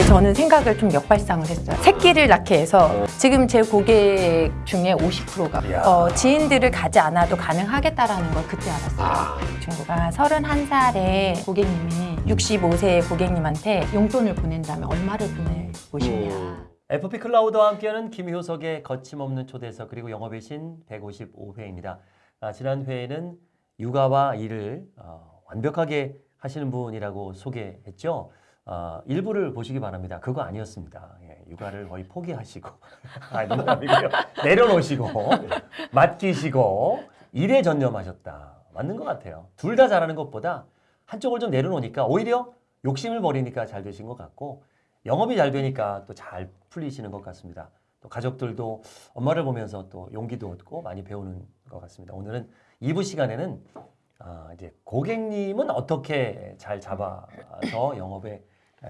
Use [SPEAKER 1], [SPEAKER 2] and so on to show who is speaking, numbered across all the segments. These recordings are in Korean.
[SPEAKER 1] 근데 저는 생각을 좀 역발상을 했어요. 새끼를 낳게 해서 지금 제 고객 중에 50%가
[SPEAKER 2] 이야.
[SPEAKER 1] 어, 지인들을 가지 않아도 가능하겠다라는 걸 그때 알았어요.
[SPEAKER 2] 아.
[SPEAKER 1] 그 친구가 31살에 고객님이 65세 고객님한테 용돈을 보낸다면 얼마를 보내고 싶냐.
[SPEAKER 2] 음.
[SPEAKER 3] FP 클라우드와 함께하는 김효석의 거침없는 초대석 그리고 영업의 신 155회입니다. 아, 지난 회에는 육아와 일을 어, 완벽하게 하시는 분이라고 소개했죠. 어, 일부를 보시기 바랍니다. 그거 아니었습니다. 예, 육아를 거의 포기하시고 아, 농담이고요. 내려놓으시고 맡기시고 일에 전념하셨다. 맞는 것 같아요. 둘 다 잘하는 것보다 한쪽을 좀 내려놓으니까 오히려 욕심을 버리니까 잘 되신 것 같고 영업이 잘 되니까 또 잘 풀리시는 것 같습니다. 또 가족들도 엄마를 보면서 또 용기도 얻고 많이 배우는 것 같습니다. 오늘은 2부 시간에는 아, 이제 고객님은 어떻게 잘 잡아서 영업에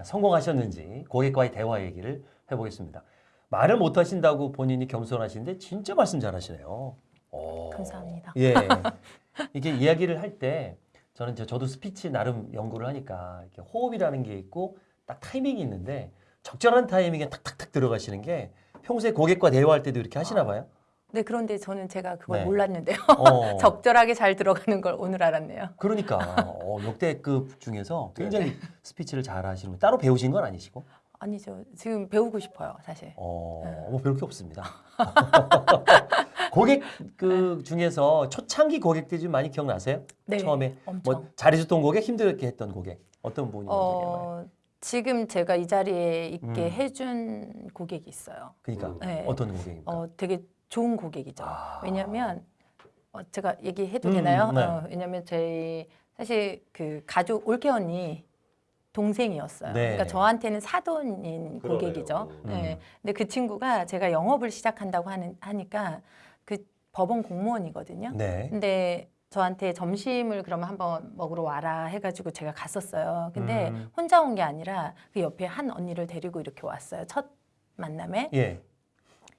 [SPEAKER 3] 성공하셨는지 고객과의 대화 얘기를 해보겠습니다. 말을 못하신다고 본인이 겸손하신데 진짜 말씀 잘하시네요. 오.
[SPEAKER 1] 감사합니다.
[SPEAKER 3] 예. 이게 이야기를 할 때 저는 저도 스피치 나름 연구를 하니까 이렇게 호흡이라는 게 있고 딱 타이밍이 있는데 적절한 타이밍에 탁탁탁 들어가시는 게 평소에 고객과 대화할 때도 이렇게 하시나 봐요.
[SPEAKER 1] 네, 그런데 저는 제가 그걸
[SPEAKER 3] 네.
[SPEAKER 1] 몰랐는데요.
[SPEAKER 3] 어.
[SPEAKER 1] 적절하게 잘 들어가는 걸 오늘 알았네요.
[SPEAKER 3] 그러니까 어, 역대급 중에서 굉장히 스피치를 잘 하시는 분. 따로 배우신 건 아니시고
[SPEAKER 1] 아니죠. 지금 배우고 싶어요, 사실.
[SPEAKER 3] 어,
[SPEAKER 1] 네.
[SPEAKER 3] 뭐 배울 게 없습니다. 고객 그 중에서 초창기 고객들 좀 많이 기억나세요?
[SPEAKER 1] 네,
[SPEAKER 3] 처음에
[SPEAKER 1] 엄청.
[SPEAKER 3] 뭐 잘해줬던 고객, 힘들게 했던 고객 어떤 분이 먼저 기억나요?
[SPEAKER 1] 어, 지금 제가 이 자리에 있게
[SPEAKER 3] 음.
[SPEAKER 1] 해준 고객이 있어요.
[SPEAKER 3] 그러니까
[SPEAKER 1] 네.
[SPEAKER 3] 어떤 고객입니까?
[SPEAKER 1] 어, 되게 좋은 고객이죠.
[SPEAKER 3] 아.
[SPEAKER 1] 왜냐하면 어, 제가 얘기해도
[SPEAKER 3] 음,
[SPEAKER 1] 되나요?
[SPEAKER 3] 네.
[SPEAKER 1] 어, 왜냐하면 저희 사실 그 가족 올케 언니 동생이었어요.
[SPEAKER 3] 네.
[SPEAKER 1] 그러니까 저한테는 사돈인
[SPEAKER 2] 그러네요.
[SPEAKER 1] 고객이죠.
[SPEAKER 3] 음.
[SPEAKER 1] 네. 근데 그 친구가 제가 영업을 시작한다고 하는 하니까 그 법원 공무원이거든요.
[SPEAKER 3] 네.
[SPEAKER 1] 근데 저한테 점심을 그러면 한번 먹으러 와라 해가지고 제가 갔었어요. 근데
[SPEAKER 3] 음.
[SPEAKER 1] 혼자 온 게 아니라 그 옆에 한 언니를 데리고 이렇게 왔어요. 첫 만남에.
[SPEAKER 3] 예.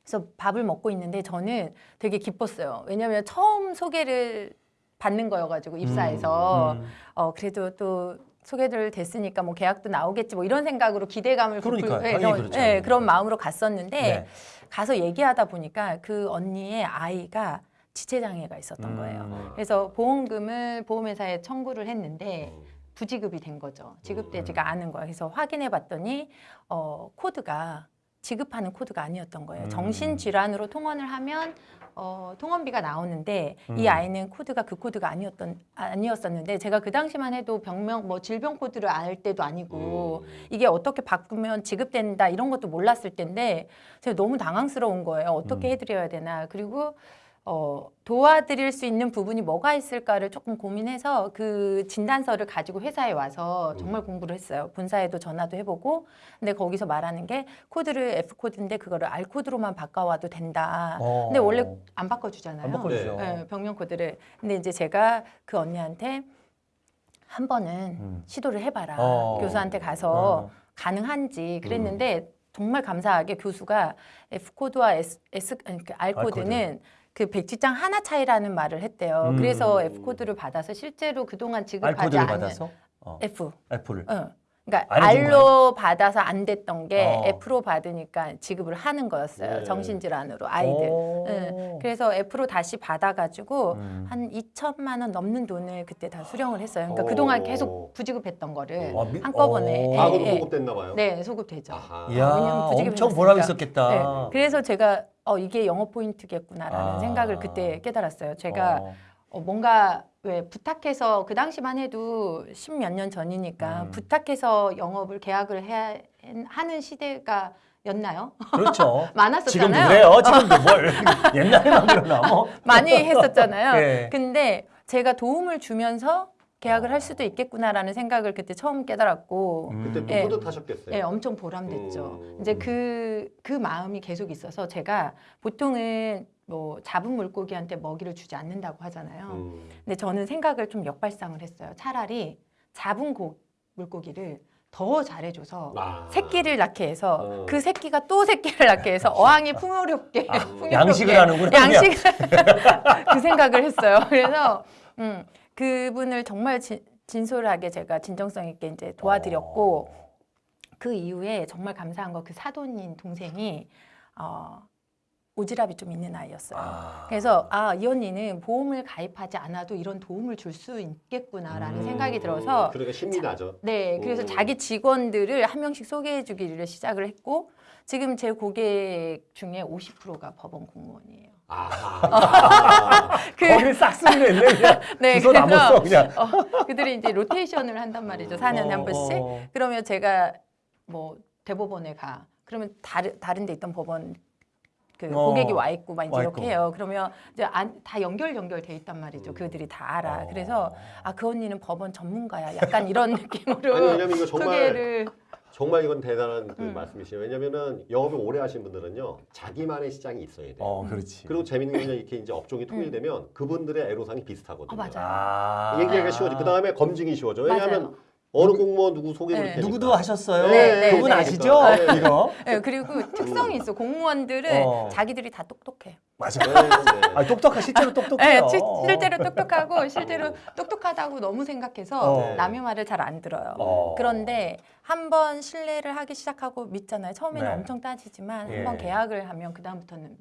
[SPEAKER 1] 그래서 밥을 먹고 있는데 저는 되게 기뻤어요. 왜냐하면 처음 소개를 받는 거여가지고 입사해서
[SPEAKER 3] 음.
[SPEAKER 1] 어 그래도 또 소개를 됐으니까 뭐 계약도 나오겠지 뭐 이런 생각으로 기대감을 예,
[SPEAKER 3] 당연히
[SPEAKER 1] 그런-
[SPEAKER 3] 그렇죠.
[SPEAKER 1] 예, 그런 마음으로 갔었는데
[SPEAKER 3] 네.
[SPEAKER 1] 가서 얘기하다 보니까 그 언니의 아이가 지체장애가 있었던 거예요.
[SPEAKER 3] 음.
[SPEAKER 1] 그래서 보험금을 보험회사에 청구를 했는데
[SPEAKER 2] 음.
[SPEAKER 1] 부지급이 된 거죠.
[SPEAKER 3] 음.
[SPEAKER 1] 지급되지가 않은 거예요. 그래서 확인해 봤더니 어, 코드가 지급하는 코드가 아니었던 거예요.
[SPEAKER 3] 음.
[SPEAKER 1] 정신질환으로 통원을 하면 어, 통원비가 나오는데 이
[SPEAKER 3] 음.
[SPEAKER 1] 아이는 코드가 그 코드가 아니었던 아니었었는데 제가 그 당시만 해도 병명 뭐 질병 코드를 알 때도 아니고
[SPEAKER 2] 음.
[SPEAKER 1] 이게 어떻게 바꾸면 지급된다 이런 것도 몰랐을 텐데 제가 너무 당황스러운 거예요. 어떻게
[SPEAKER 3] 음.
[SPEAKER 1] 해드려야 되나. 그리고 어, 도와드릴 수 있는 부분이 뭐가 있을까를 조금 고민해서 그 진단서를 가지고 회사에 와서 정말 공부를 했어요. 본사에도 전화도 해보고. 근데 거기서 말하는 게 코드를 F 코드인데 그거를 R 코드로만 바꿔와도 된다.
[SPEAKER 3] 어.
[SPEAKER 1] 근데 원래 안 바꿔주잖아요.
[SPEAKER 3] 안 바꿔주죠.
[SPEAKER 1] 네, 병명 코드를. 근데 이제 제가 그 언니한테 한 번은
[SPEAKER 3] 음.
[SPEAKER 1] 시도를 해봐라.
[SPEAKER 3] 어.
[SPEAKER 1] 교수한테 가서
[SPEAKER 3] 어.
[SPEAKER 1] 가능한지 그랬는데 정말 감사하게 교수가 F 코드와 S, S 아니, 그 R
[SPEAKER 3] R 코드.
[SPEAKER 1] 코드는 그 백지장 하나 차이라는 말을 했대요.
[SPEAKER 3] 음.
[SPEAKER 1] 그래서 F 코드를 받아서 실제로 그동안 지급하지
[SPEAKER 3] 코드를
[SPEAKER 1] 않은
[SPEAKER 3] 받아서 어.
[SPEAKER 1] F.
[SPEAKER 3] F를
[SPEAKER 1] 어. 그러니까 R로 받아서 안 됐던 게
[SPEAKER 3] 어.
[SPEAKER 1] F로 받으니까 지급을 하는 거였어요.
[SPEAKER 2] 네.
[SPEAKER 1] 정신질환으로 아이들.
[SPEAKER 3] 오.
[SPEAKER 1] 네. 그래서 F로 다시 받아가지고
[SPEAKER 3] 음.
[SPEAKER 1] 한 2천만 원 넘는 돈을 그때 다 수령을 했어요. 그러니까
[SPEAKER 2] 오.
[SPEAKER 1] 그동안 계속 부지급했던 거를
[SPEAKER 3] 아, 미-
[SPEAKER 1] 한꺼번에
[SPEAKER 3] 오.
[SPEAKER 1] 예, 예.
[SPEAKER 2] 소급됐나 봐요.
[SPEAKER 1] 네 소급되죠.
[SPEAKER 2] 아하.
[SPEAKER 3] 이야, 엄청. 보람 있었겠다.
[SPEAKER 1] 네. 그래서 제가 어 이게 영업 포인트겠구나라는
[SPEAKER 3] 아.
[SPEAKER 1] 생각을 그때 깨달았어요. 제가
[SPEAKER 3] 어.
[SPEAKER 1] 어, 뭔가 왜 부탁해서 그 당시만 해도 십 몇 년 전이니까
[SPEAKER 3] 음.
[SPEAKER 1] 부탁해서 영업을 계약을 해야 하는 시대가 였나요?
[SPEAKER 3] 그렇죠. 지금도
[SPEAKER 1] 많았었잖아요.
[SPEAKER 3] 그래요. 지금도 뭘 옛날에만 그러나 뭐.
[SPEAKER 1] 많이 했었잖아요.
[SPEAKER 3] 네.
[SPEAKER 1] 근데 제가 도움을 주면서 계약을 할 수도 있겠구나라는 생각을 그때 처음 깨달았고
[SPEAKER 3] 음.
[SPEAKER 2] 그때
[SPEAKER 1] 예.
[SPEAKER 2] 또 뿌듯하셨겠어요.
[SPEAKER 1] 예, 엄청 보람됐죠.
[SPEAKER 2] 음.
[SPEAKER 1] 이제 그, 그 마음이 계속 있어서 제가 보통은 뭐 잡은 물고기한테 먹이를 주지 않는다고 하잖아요.
[SPEAKER 2] 음.
[SPEAKER 1] 근데 저는 생각을 좀 역발상을 했어요. 차라리 잡은 고, 물고기를 더 잘해줘서
[SPEAKER 2] 아.
[SPEAKER 1] 새끼를 낳게 해서
[SPEAKER 2] 어.
[SPEAKER 1] 그 새끼가 또 새끼를 낳게 해서 어항이 풍요롭게
[SPEAKER 3] 아,
[SPEAKER 1] 풍요롭게
[SPEAKER 3] 양식을 하는구나.
[SPEAKER 1] 양식을 그 생각을 했어요. 그래서 음, 그분을 정말 진, 진솔하게 제가 진정성 있게 이제 도와드렸고
[SPEAKER 3] 어.
[SPEAKER 1] 그 이후에 정말 감사한 거 그 사돈인 동생이 어, 오지랖이 좀 있는 아이였어요.
[SPEAKER 3] 아.
[SPEAKER 1] 그래서 아 이 언니는 보험을 가입하지 않아도 이런 도움을 줄 수 있겠구나라는
[SPEAKER 3] 음.
[SPEAKER 1] 생각이 들어서
[SPEAKER 2] 그러니까 신이 나죠.
[SPEAKER 1] 네 그래서
[SPEAKER 2] 음.
[SPEAKER 1] 자기 직원들을 한 명씩 소개해주기를 시작을 했고 지금 제 고객 중에 50%가 법원 공무원이에요.
[SPEAKER 2] 아,
[SPEAKER 1] 그,
[SPEAKER 3] 거기 싹쓸이를 했네 그냥.
[SPEAKER 1] 네, 그래서
[SPEAKER 3] 써 그냥.
[SPEAKER 1] 어, 그들이 이제 로테이션을 한단 말이죠. 4년에 한
[SPEAKER 3] 어,
[SPEAKER 1] 번씩.
[SPEAKER 3] 어.
[SPEAKER 1] 그러면 제가 뭐 대법원에 가. 그러면 다른 다른 데 있던 법원 그
[SPEAKER 3] 어,
[SPEAKER 1] 고객이 와 있고 막 이제
[SPEAKER 3] 와
[SPEAKER 1] 이렇게
[SPEAKER 3] 있고.
[SPEAKER 1] 해요. 그러면 이제 안, 다 연결 연결돼 있단 말이죠.
[SPEAKER 2] 음.
[SPEAKER 1] 그들이 다 알아.
[SPEAKER 3] 어.
[SPEAKER 1] 그래서 아 그 언니는 법원 전문가야. 약간 이런 느낌으로
[SPEAKER 2] 아니 왜냐면 이거 정말
[SPEAKER 1] 소개를
[SPEAKER 2] 정말 이건 대단한 그
[SPEAKER 1] 음.
[SPEAKER 2] 말씀이시네요. 왜냐면은 영업을 오래 하신 분들은요 자기만의 시장이 있어야 돼요.
[SPEAKER 3] 어 그렇지.
[SPEAKER 2] 그리고 재밌는 건 이렇게 이제 업종이 통일되면 그분들의 애로사항이 비슷하거든요.
[SPEAKER 1] 어, 맞아요.
[SPEAKER 3] 아.
[SPEAKER 2] 얘기하기가 쉬워져. 그 다음에 검증이 쉬워져. 왜냐하면
[SPEAKER 1] 맞아요.
[SPEAKER 2] 어느 공무원 누구 소개를
[SPEAKER 1] 네.
[SPEAKER 3] 누구도 하셨어요?
[SPEAKER 1] 네, 네,
[SPEAKER 3] 그분
[SPEAKER 1] 네.
[SPEAKER 3] 아시죠?
[SPEAKER 2] 네.
[SPEAKER 3] 이거
[SPEAKER 1] 네, 그리고 특성이 있어. 공무원들은
[SPEAKER 3] 어.
[SPEAKER 1] 자기들이 다 똑똑해.
[SPEAKER 3] 맞아.
[SPEAKER 2] 네, 네.
[SPEAKER 3] 아 똑똑하 실제로
[SPEAKER 1] 네,
[SPEAKER 3] 똑똑해요.
[SPEAKER 1] 시- 실제로 똑똑하고 실제로 똑똑하다고 너무 생각해서
[SPEAKER 3] 어.
[SPEAKER 1] 남의 말을 잘 안 들어요.
[SPEAKER 3] 어.
[SPEAKER 1] 그런데 한번 신뢰를 하기 시작하고 믿잖아요. 처음에는
[SPEAKER 3] 네.
[SPEAKER 1] 엄청 따지지만
[SPEAKER 3] 예.
[SPEAKER 1] 한번 계약을 하면 그 다음부터는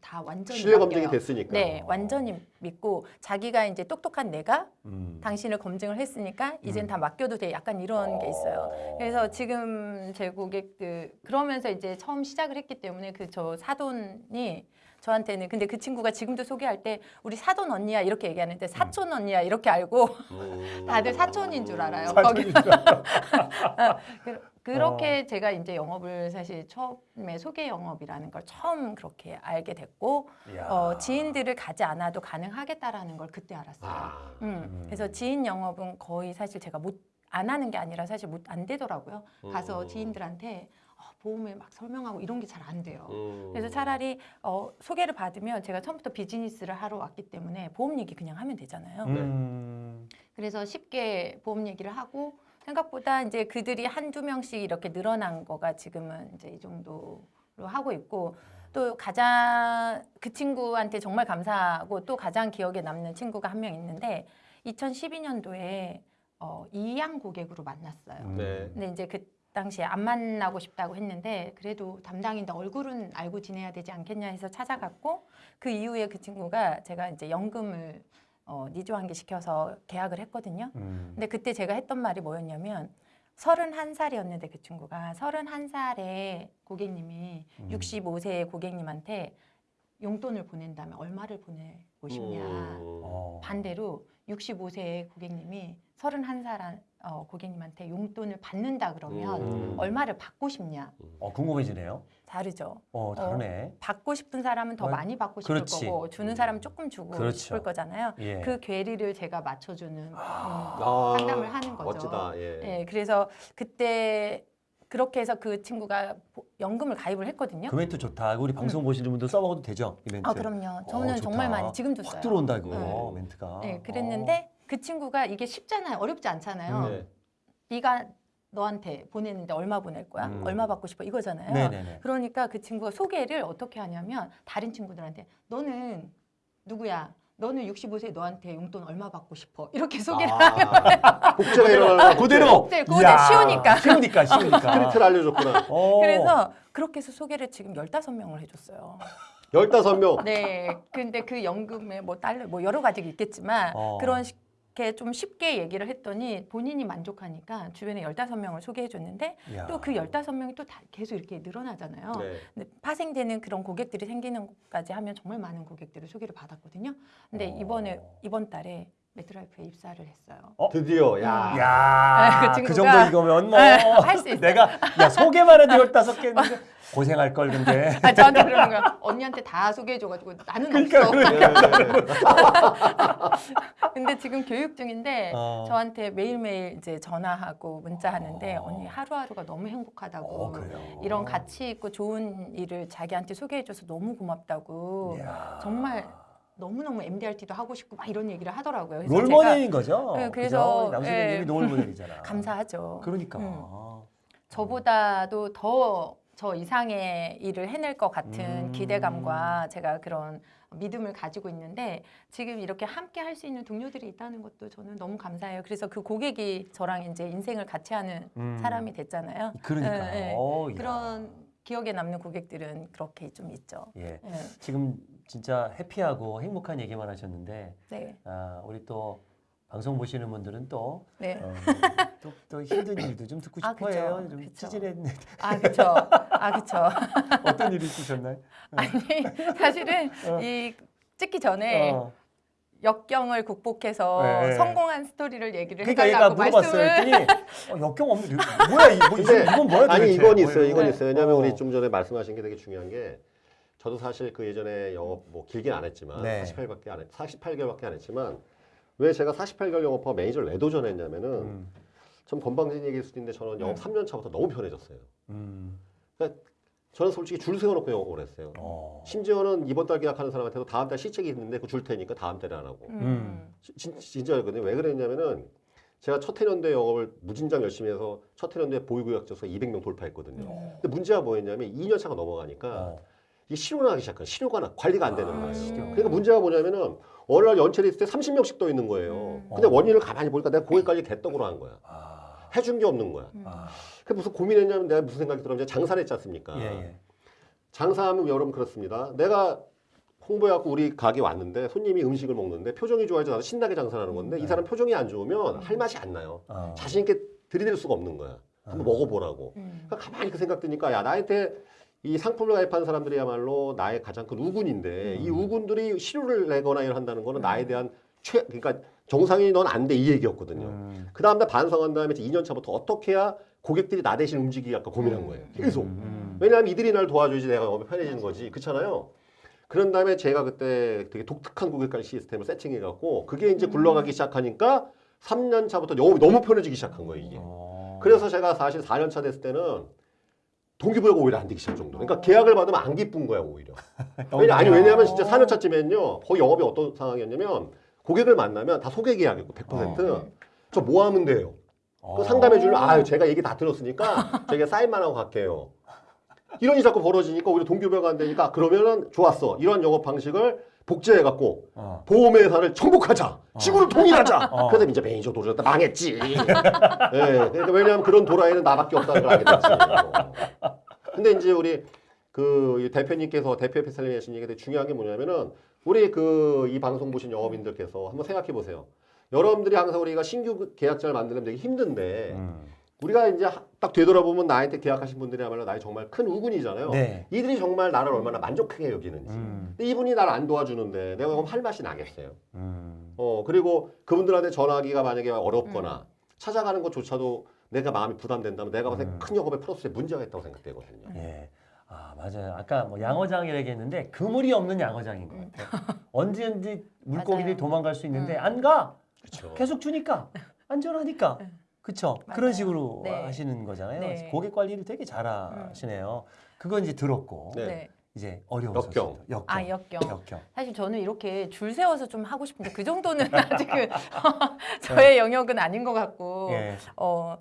[SPEAKER 1] 다 완전히
[SPEAKER 2] 신뢰 검증이. 됐으니까.
[SPEAKER 1] 네, 완전히 믿고 자기가 이제 똑똑한 내가
[SPEAKER 3] 음.
[SPEAKER 1] 당신을 검증을 했으니까 이젠
[SPEAKER 3] 음.
[SPEAKER 1] 다 맡겨도 돼. 약간 이런 게 있어요. 그래서 지금 제 고객들 그러면서 이제 처음 시작을 했기 때문에 그 저 사돈이 저한테는 근데 그 친구가 지금도 소개할 때 우리 사돈 언니야 이렇게 얘기하는데 사촌 언니야 이렇게 알고
[SPEAKER 2] 음.
[SPEAKER 1] 다들 사촌인 줄 알아요. 거기
[SPEAKER 3] 줄 알아.
[SPEAKER 1] 그- 그렇게 제가 이제 영업을 사실 처음에 소개 영업이라는 걸 처음 그렇게 알게 됐고. 어, 지인들을 가지 않아도 가능하겠다라는 걸 그때 알았어요.
[SPEAKER 2] 아.
[SPEAKER 1] 음,
[SPEAKER 3] 음.
[SPEAKER 1] 그래서 지인 영업은 거의 사실 제가 못 안 하는 게 아니라 사실 못 안 되더라고요. 가서
[SPEAKER 2] 음.
[SPEAKER 1] 지인들한테 어, 보험을 막 설명하고 이런 게 잘 안 돼요.
[SPEAKER 2] 음.
[SPEAKER 1] 그래서 차라리 어, 소개를 받으면 제가 처음부터 비즈니스를 하러 왔기 때문에 보험 얘기 그냥 하면 되잖아요.
[SPEAKER 3] 음.
[SPEAKER 1] 그래서 쉽게 보험 얘기를 하고 생각보다 이제 그들이 한두 명씩 이렇게 늘어난 거가 지금은 이제 이 정도로 하고 있고 또 가장 그 친구한테 정말 감사하고 또 가장 기억에 남는 친구가 한 명 있는데 2012년도에 어, 이양 고객으로 만났어요.
[SPEAKER 3] 음.
[SPEAKER 2] 네.
[SPEAKER 1] 근데 이제 그 당시에 안 만나고 싶다고 했는데 그래도 담당인데 얼굴은 알고 지내야 되지 않겠냐 해서 찾아갔고 그 이후에 그 친구가 제가 이제 연금을 어, 니조한개 시켜서 계약을 했거든요.
[SPEAKER 3] 음.
[SPEAKER 1] 근데 그때 제가 했던 말이 뭐였냐면 서른한 살이었는데 그 친구가 서른한 살에 고객님이
[SPEAKER 3] 음.
[SPEAKER 1] 65세의 고객님한테 용돈을 보낸다면 얼마를 보내고 싶냐.
[SPEAKER 2] 음.
[SPEAKER 3] 어.
[SPEAKER 1] 반대로 65세의 고객님이 31살 어, 고객님한테 용돈을 받는다 그러면
[SPEAKER 3] 음.
[SPEAKER 1] 얼마를 받고 싶냐
[SPEAKER 3] 어, 궁금해지네요.
[SPEAKER 1] 다르죠.
[SPEAKER 3] 어, 다르네.
[SPEAKER 1] 받고 싶은 사람은 더
[SPEAKER 3] 어,
[SPEAKER 1] 많이 받고 싶을
[SPEAKER 3] 그렇지.
[SPEAKER 1] 거고 주는 사람은 조금 주고
[SPEAKER 3] 그렇죠.
[SPEAKER 1] 싶을 거잖아요.
[SPEAKER 3] 예.
[SPEAKER 1] 그 괴리를 제가 맞춰주는 음,
[SPEAKER 2] 아,
[SPEAKER 1] 상담을 하는 거죠.
[SPEAKER 2] 멋지다. 예.
[SPEAKER 1] 예, 그래서 그때 그렇게 해서 그 친구가 보- 연금을 가입을 했거든요.
[SPEAKER 3] 그 멘트 좋다. 우리 방송 보시는 분들 써먹어도 되죠? 이 멘트.
[SPEAKER 1] 아 그럼요. 저는
[SPEAKER 3] 어.
[SPEAKER 1] 정말 많이 지금도 써요.
[SPEAKER 3] 확 들어온다 이거
[SPEAKER 1] 네.
[SPEAKER 3] 멘트가.
[SPEAKER 1] 네, 그랬는데 그 친구가 이게 쉽잖아요. 어렵지 않잖아요.
[SPEAKER 2] 네.
[SPEAKER 1] 네가 너한테 보내는데 얼마 보낼 거야?
[SPEAKER 3] 음.
[SPEAKER 1] 얼마 받고 싶어? 이거잖아요.
[SPEAKER 3] 어. 네네네.
[SPEAKER 1] 그러니까 그 친구가 소개를 어떻게 하냐면 다른 친구들한테 너는 누구야? 너는 65세 너한테 용돈 얼마 받고 싶어? 이렇게 소개를
[SPEAKER 2] 아, 복제가 일어나는
[SPEAKER 3] 그대로.
[SPEAKER 1] 복제, 그대로
[SPEAKER 3] 이야,
[SPEAKER 1] 쉬우니까.
[SPEAKER 3] 쉬우니까 쉬우니까.
[SPEAKER 2] 스크립트를 알려줬구나.
[SPEAKER 3] 어.
[SPEAKER 1] 그래서 그렇게 해서 소개를 지금 15명을 해줬어요.
[SPEAKER 2] 15명.
[SPEAKER 1] 네. 근데 그 연금에 뭐 달러 뭐 여러 가지가 있겠지만
[SPEAKER 3] 어.
[SPEAKER 1] 그런 게 좀 쉽게 얘기를 했더니 본인이 만족하니까 주변에 15명을 소개해 줬는데
[SPEAKER 3] 이야.
[SPEAKER 1] 또그 15명이 또 다 계속 이렇게 늘어나잖아요.
[SPEAKER 2] 네.
[SPEAKER 1] 근데 파생되는 그런 고객들이 생기는 것까지 하면 정말 많은 고객들을 소개를 받았거든요. 근데
[SPEAKER 3] 어.
[SPEAKER 1] 이번에 이번 달에 매트라이프에 입사를 했어요.
[SPEAKER 2] 드디어 야.
[SPEAKER 3] 야,
[SPEAKER 1] 그
[SPEAKER 3] 그, 정도 이거면 뭐
[SPEAKER 1] 네, 할수 있어요.
[SPEAKER 3] 내가 야 소개만 해도 열다섯 개 고생할 걸 근데.
[SPEAKER 1] 아, 저한테 그러는 거야. 언니한테 다 소개해줘가지고 나는
[SPEAKER 3] 그러니까,
[SPEAKER 1] 없어.
[SPEAKER 2] 네.
[SPEAKER 1] 근데 지금 교육 중인데
[SPEAKER 3] 어.
[SPEAKER 1] 저한테 매일매일 이제 전화하고 문자하는데
[SPEAKER 3] 어.
[SPEAKER 1] 언니 하루하루가 너무 행복하다고
[SPEAKER 3] 어.
[SPEAKER 1] 이런 가치 있고 좋은 일을 자기한테 소개해줘서 너무 고맙다고
[SPEAKER 3] 이야.
[SPEAKER 1] 정말 너무너무 MDRT도 하고 싶고 막 이런 얘기를 하더라고요.
[SPEAKER 3] 롤모델인 거죠.
[SPEAKER 1] 네, 그래서?
[SPEAKER 3] 남수님이
[SPEAKER 1] 예.
[SPEAKER 3] 롤모델이잖아.
[SPEAKER 1] 감사하죠.
[SPEAKER 3] 그러니까.
[SPEAKER 1] 음. 저보다도 더 저 이상의 일을 해낼 것 같은
[SPEAKER 3] 음.
[SPEAKER 1] 기대감과 제가 그런 믿음을 가지고 있는데 지금 이렇게 함께 할 수 있는 동료들이 있다는 것도 저는 너무 감사해요. 그래서 그 고객이 저랑 이제 인생을 같이 하는
[SPEAKER 3] 음.
[SPEAKER 1] 사람이 됐잖아요.
[SPEAKER 3] 그러니까. 어, 야.
[SPEAKER 1] 그런 기억에 남는 고객들은 그렇게 좀 있죠.
[SPEAKER 3] 예.
[SPEAKER 1] 예,
[SPEAKER 3] 지금 진짜 해피하고 행복한 얘기만 하셨는데
[SPEAKER 1] 네,
[SPEAKER 3] 아, 우리 또 방송 보시는 분들은 또,
[SPEAKER 1] 네.
[SPEAKER 3] 어, 또, 또 힘든 일도 좀 듣고
[SPEAKER 1] 아,
[SPEAKER 3] 싶어
[SPEAKER 1] 그쵸.
[SPEAKER 3] 해요. 좀
[SPEAKER 1] 그쵸.
[SPEAKER 3] 찌질했는데
[SPEAKER 1] 아 그렇죠, 아 그렇죠.
[SPEAKER 3] 어떤 일이 있으셨나요?
[SPEAKER 1] 아니 사실은
[SPEAKER 3] 어.
[SPEAKER 1] 이 찍기 전에
[SPEAKER 3] 어.
[SPEAKER 1] 역경을 극복해서
[SPEAKER 3] 네.
[SPEAKER 1] 성공한 스토리를 얘기를
[SPEAKER 3] 그러니까
[SPEAKER 1] 해달라고. 말씀을
[SPEAKER 3] 했더니 어, 역경 없는 뭐야 이- 뭐, 이건 뭐야
[SPEAKER 2] 아니? 이건 있어요. 이건
[SPEAKER 1] 네.
[SPEAKER 2] 있어요. 왜냐하면
[SPEAKER 3] 어.
[SPEAKER 2] 우리 좀 전에 말씀하신 게 되게 중요한 게 저도 사실 그 예전에 영업 뭐 길게 안 했지만
[SPEAKER 3] 네.
[SPEAKER 2] 48밖에 안 했, 48개월밖에 안 했지만 왜 제가 48개월 영업하고 매니저를 왜 도전했냐면은
[SPEAKER 3] 음,
[SPEAKER 2] 좀 건방진 얘기일 수도 있는데 저는 영업
[SPEAKER 1] 음.
[SPEAKER 2] 3년 차부터 너무 편해졌어요.
[SPEAKER 3] 음,
[SPEAKER 2] 저는 솔직히 줄 세워놓고 영업을 했어요.
[SPEAKER 3] 어.
[SPEAKER 2] 심지어는 이번 달 계약하는 사람한테도 다음 달 시책이 있는데 그 줄 테니까 다음 달에 안 하고.
[SPEAKER 1] 음.
[SPEAKER 2] 진, 진짜였거든요. 왜 그랬냐면은 제가 첫 해년도에 영업을 무진장 열심히 해서 첫 해년도에 보유구역져서 200명 돌파했거든요.
[SPEAKER 1] 음.
[SPEAKER 2] 근데 문제가 뭐였냐면 2년 차가 넘어가니까
[SPEAKER 3] 어.
[SPEAKER 2] 이게 실효가 나기 시작한 실효가 나, 관리가 안 되는
[SPEAKER 1] 아,
[SPEAKER 2] 거예요.
[SPEAKER 1] 실효.
[SPEAKER 2] 그러니까 문제가 뭐냐면은 어느 날 연체를 있을 때 30명씩 떠 있는 거예요.
[SPEAKER 1] 음.
[SPEAKER 2] 근데
[SPEAKER 3] 어.
[SPEAKER 2] 원인을 가만히 보니까 내가 고객까지 개떡으로 한 거야.
[SPEAKER 3] 아,
[SPEAKER 2] 해준 게 없는 거야.
[SPEAKER 1] 음.
[SPEAKER 3] 아,
[SPEAKER 2] 그 무슨 고민했냐면 내가 무슨 생각이 들었냐면 장사를 했지 않습니까?
[SPEAKER 3] 예, 예.
[SPEAKER 2] 장사하면 여러분 그렇습니다. 내가 홍보해갖고 우리 가게 왔는데 손님이 음식을 먹는데 표정이 좋아야지 나도 신나게 장사하는 건데 이
[SPEAKER 3] 네.
[SPEAKER 2] 사람 표정이 안 좋으면 할 맛이 안 나요.
[SPEAKER 3] 어.
[SPEAKER 2] 자신 있게 들이댈 수가 없는 거야. 한번
[SPEAKER 3] 어.
[SPEAKER 2] 먹어보라고.
[SPEAKER 1] 음.
[SPEAKER 2] 그러니까 가만히 그 생각 드니까 야 나한테 이 상품을 가입한 사람들이야말로 나의 가장 큰 우군인데 이
[SPEAKER 3] 음.
[SPEAKER 2] 우군들이 실효를 내거나 이런 한다는 거는
[SPEAKER 1] 음.
[SPEAKER 2] 나에 대한 최 그러니까 정상이 넌 안 돼 이 얘기였거든요.
[SPEAKER 3] 음.
[SPEAKER 2] 그 다음 날 반성한 다음에 이제 2년 차부터 어떻게 해야 고객들이 나 대신 움직이기 아까 고민한
[SPEAKER 1] 음.
[SPEAKER 2] 거예요. 계속.
[SPEAKER 3] 음.
[SPEAKER 2] 왜냐하면 이들이 날 도와줘야지 내가 편해지는 거지. 그렇잖아요. 그런 다음에 제가 그때 되게 독특한 고객관리 시스템을 세팅해갖고 그게 이제 굴러가기 시작하니까 3년 차부터 영업이 너무 편해지기 시작한 거예요 이게.
[SPEAKER 3] 어.
[SPEAKER 2] 그래서 제가 사실 4년 차 됐을 때는 동기부여가 오히려 안 되기 시작 정도. 그러니까 계약을 받으면 안 기쁜 거야 오히려. 왜냐, 아니 왜냐하면 진짜 4년 차쯤에는요 거의 영업이 어떤 상황이었냐면 고객을 만나면 다 소개 계약이고 100%. 저뭐 하면 돼요?
[SPEAKER 3] 어.
[SPEAKER 2] 그 상담해 주면 아유 제가 얘기 다 들었으니까 제가 사인만 하고 갈게요. 이런 일이 자꾸 벌어지니까 오히려 동기부여가 안 되니까 그러면은 좋았어. 이런 영업 방식을 복제해 갖고
[SPEAKER 3] 어.
[SPEAKER 2] 보험회사를 정복하자. 지구를 통일하자.
[SPEAKER 3] 어.
[SPEAKER 2] 그래서 이제 매니저 도전했다 망했지. 예. 그러니까 왜냐하면 그런 도라이는 나밖에 없다는 걸 알게 됐지. 어. 근데 이제 우리 그이 대표님께서 대표 회사님이 하신 얘기가 되게 중요한 게 뭐냐면은 우리 그 이 방송 보신 영업인들께서 한번 생각해 보세요. 여러분들이 항상 우리가 신규 계약자를 만들면 되게 힘든데
[SPEAKER 3] 음.
[SPEAKER 2] 우리가 이제 하- 딱 되돌아보면 나한테 계약하신 분들이야말로 나의 정말 큰 우군이잖아요.
[SPEAKER 3] 네.
[SPEAKER 2] 이들이 정말 나를 얼마나 만족하게 여기는지.
[SPEAKER 3] 음.
[SPEAKER 2] 근데 이분이 나를 안 도와주는데 내가 그럼 할 맛이 나겠어요.
[SPEAKER 3] 음.
[SPEAKER 2] 어 그리고 그분들한테 전화하기가 만약에 어렵거나 찾아가는 것조차도 내가 마음이 부담된다면 내가 봤을 때
[SPEAKER 3] 음.
[SPEAKER 2] 큰 영업의 프로세스에 문제가 있다고 생각되거든요.
[SPEAKER 3] 예. 아 맞아요. 아까 뭐 양어장이라고 얘기했는데 그물이 없는 양어장인 것 같아요. 언제든지 물고기들이
[SPEAKER 1] 맞아요.
[SPEAKER 3] 도망갈 수 있는데
[SPEAKER 1] 음.
[SPEAKER 3] 안 가.
[SPEAKER 2] 그렇죠.
[SPEAKER 3] 계속 주니까 안전하니까. 그렇죠. 그런. 식으로
[SPEAKER 1] 네.
[SPEAKER 3] 하시는 거잖아요.
[SPEAKER 1] 네.
[SPEAKER 3] 고객 관리를 되게 잘하시네요. 그건 이제 들었고
[SPEAKER 2] 네.
[SPEAKER 1] 네.
[SPEAKER 3] 이제 어려운
[SPEAKER 2] 역경.
[SPEAKER 3] 역경.
[SPEAKER 1] 아 역경.
[SPEAKER 3] 역경.
[SPEAKER 1] 사실 저는 이렇게 줄 세워서 좀 하고 싶은데 그 정도는 아직은 저의 영역은 아닌 것 같고
[SPEAKER 3] 예.
[SPEAKER 1] 어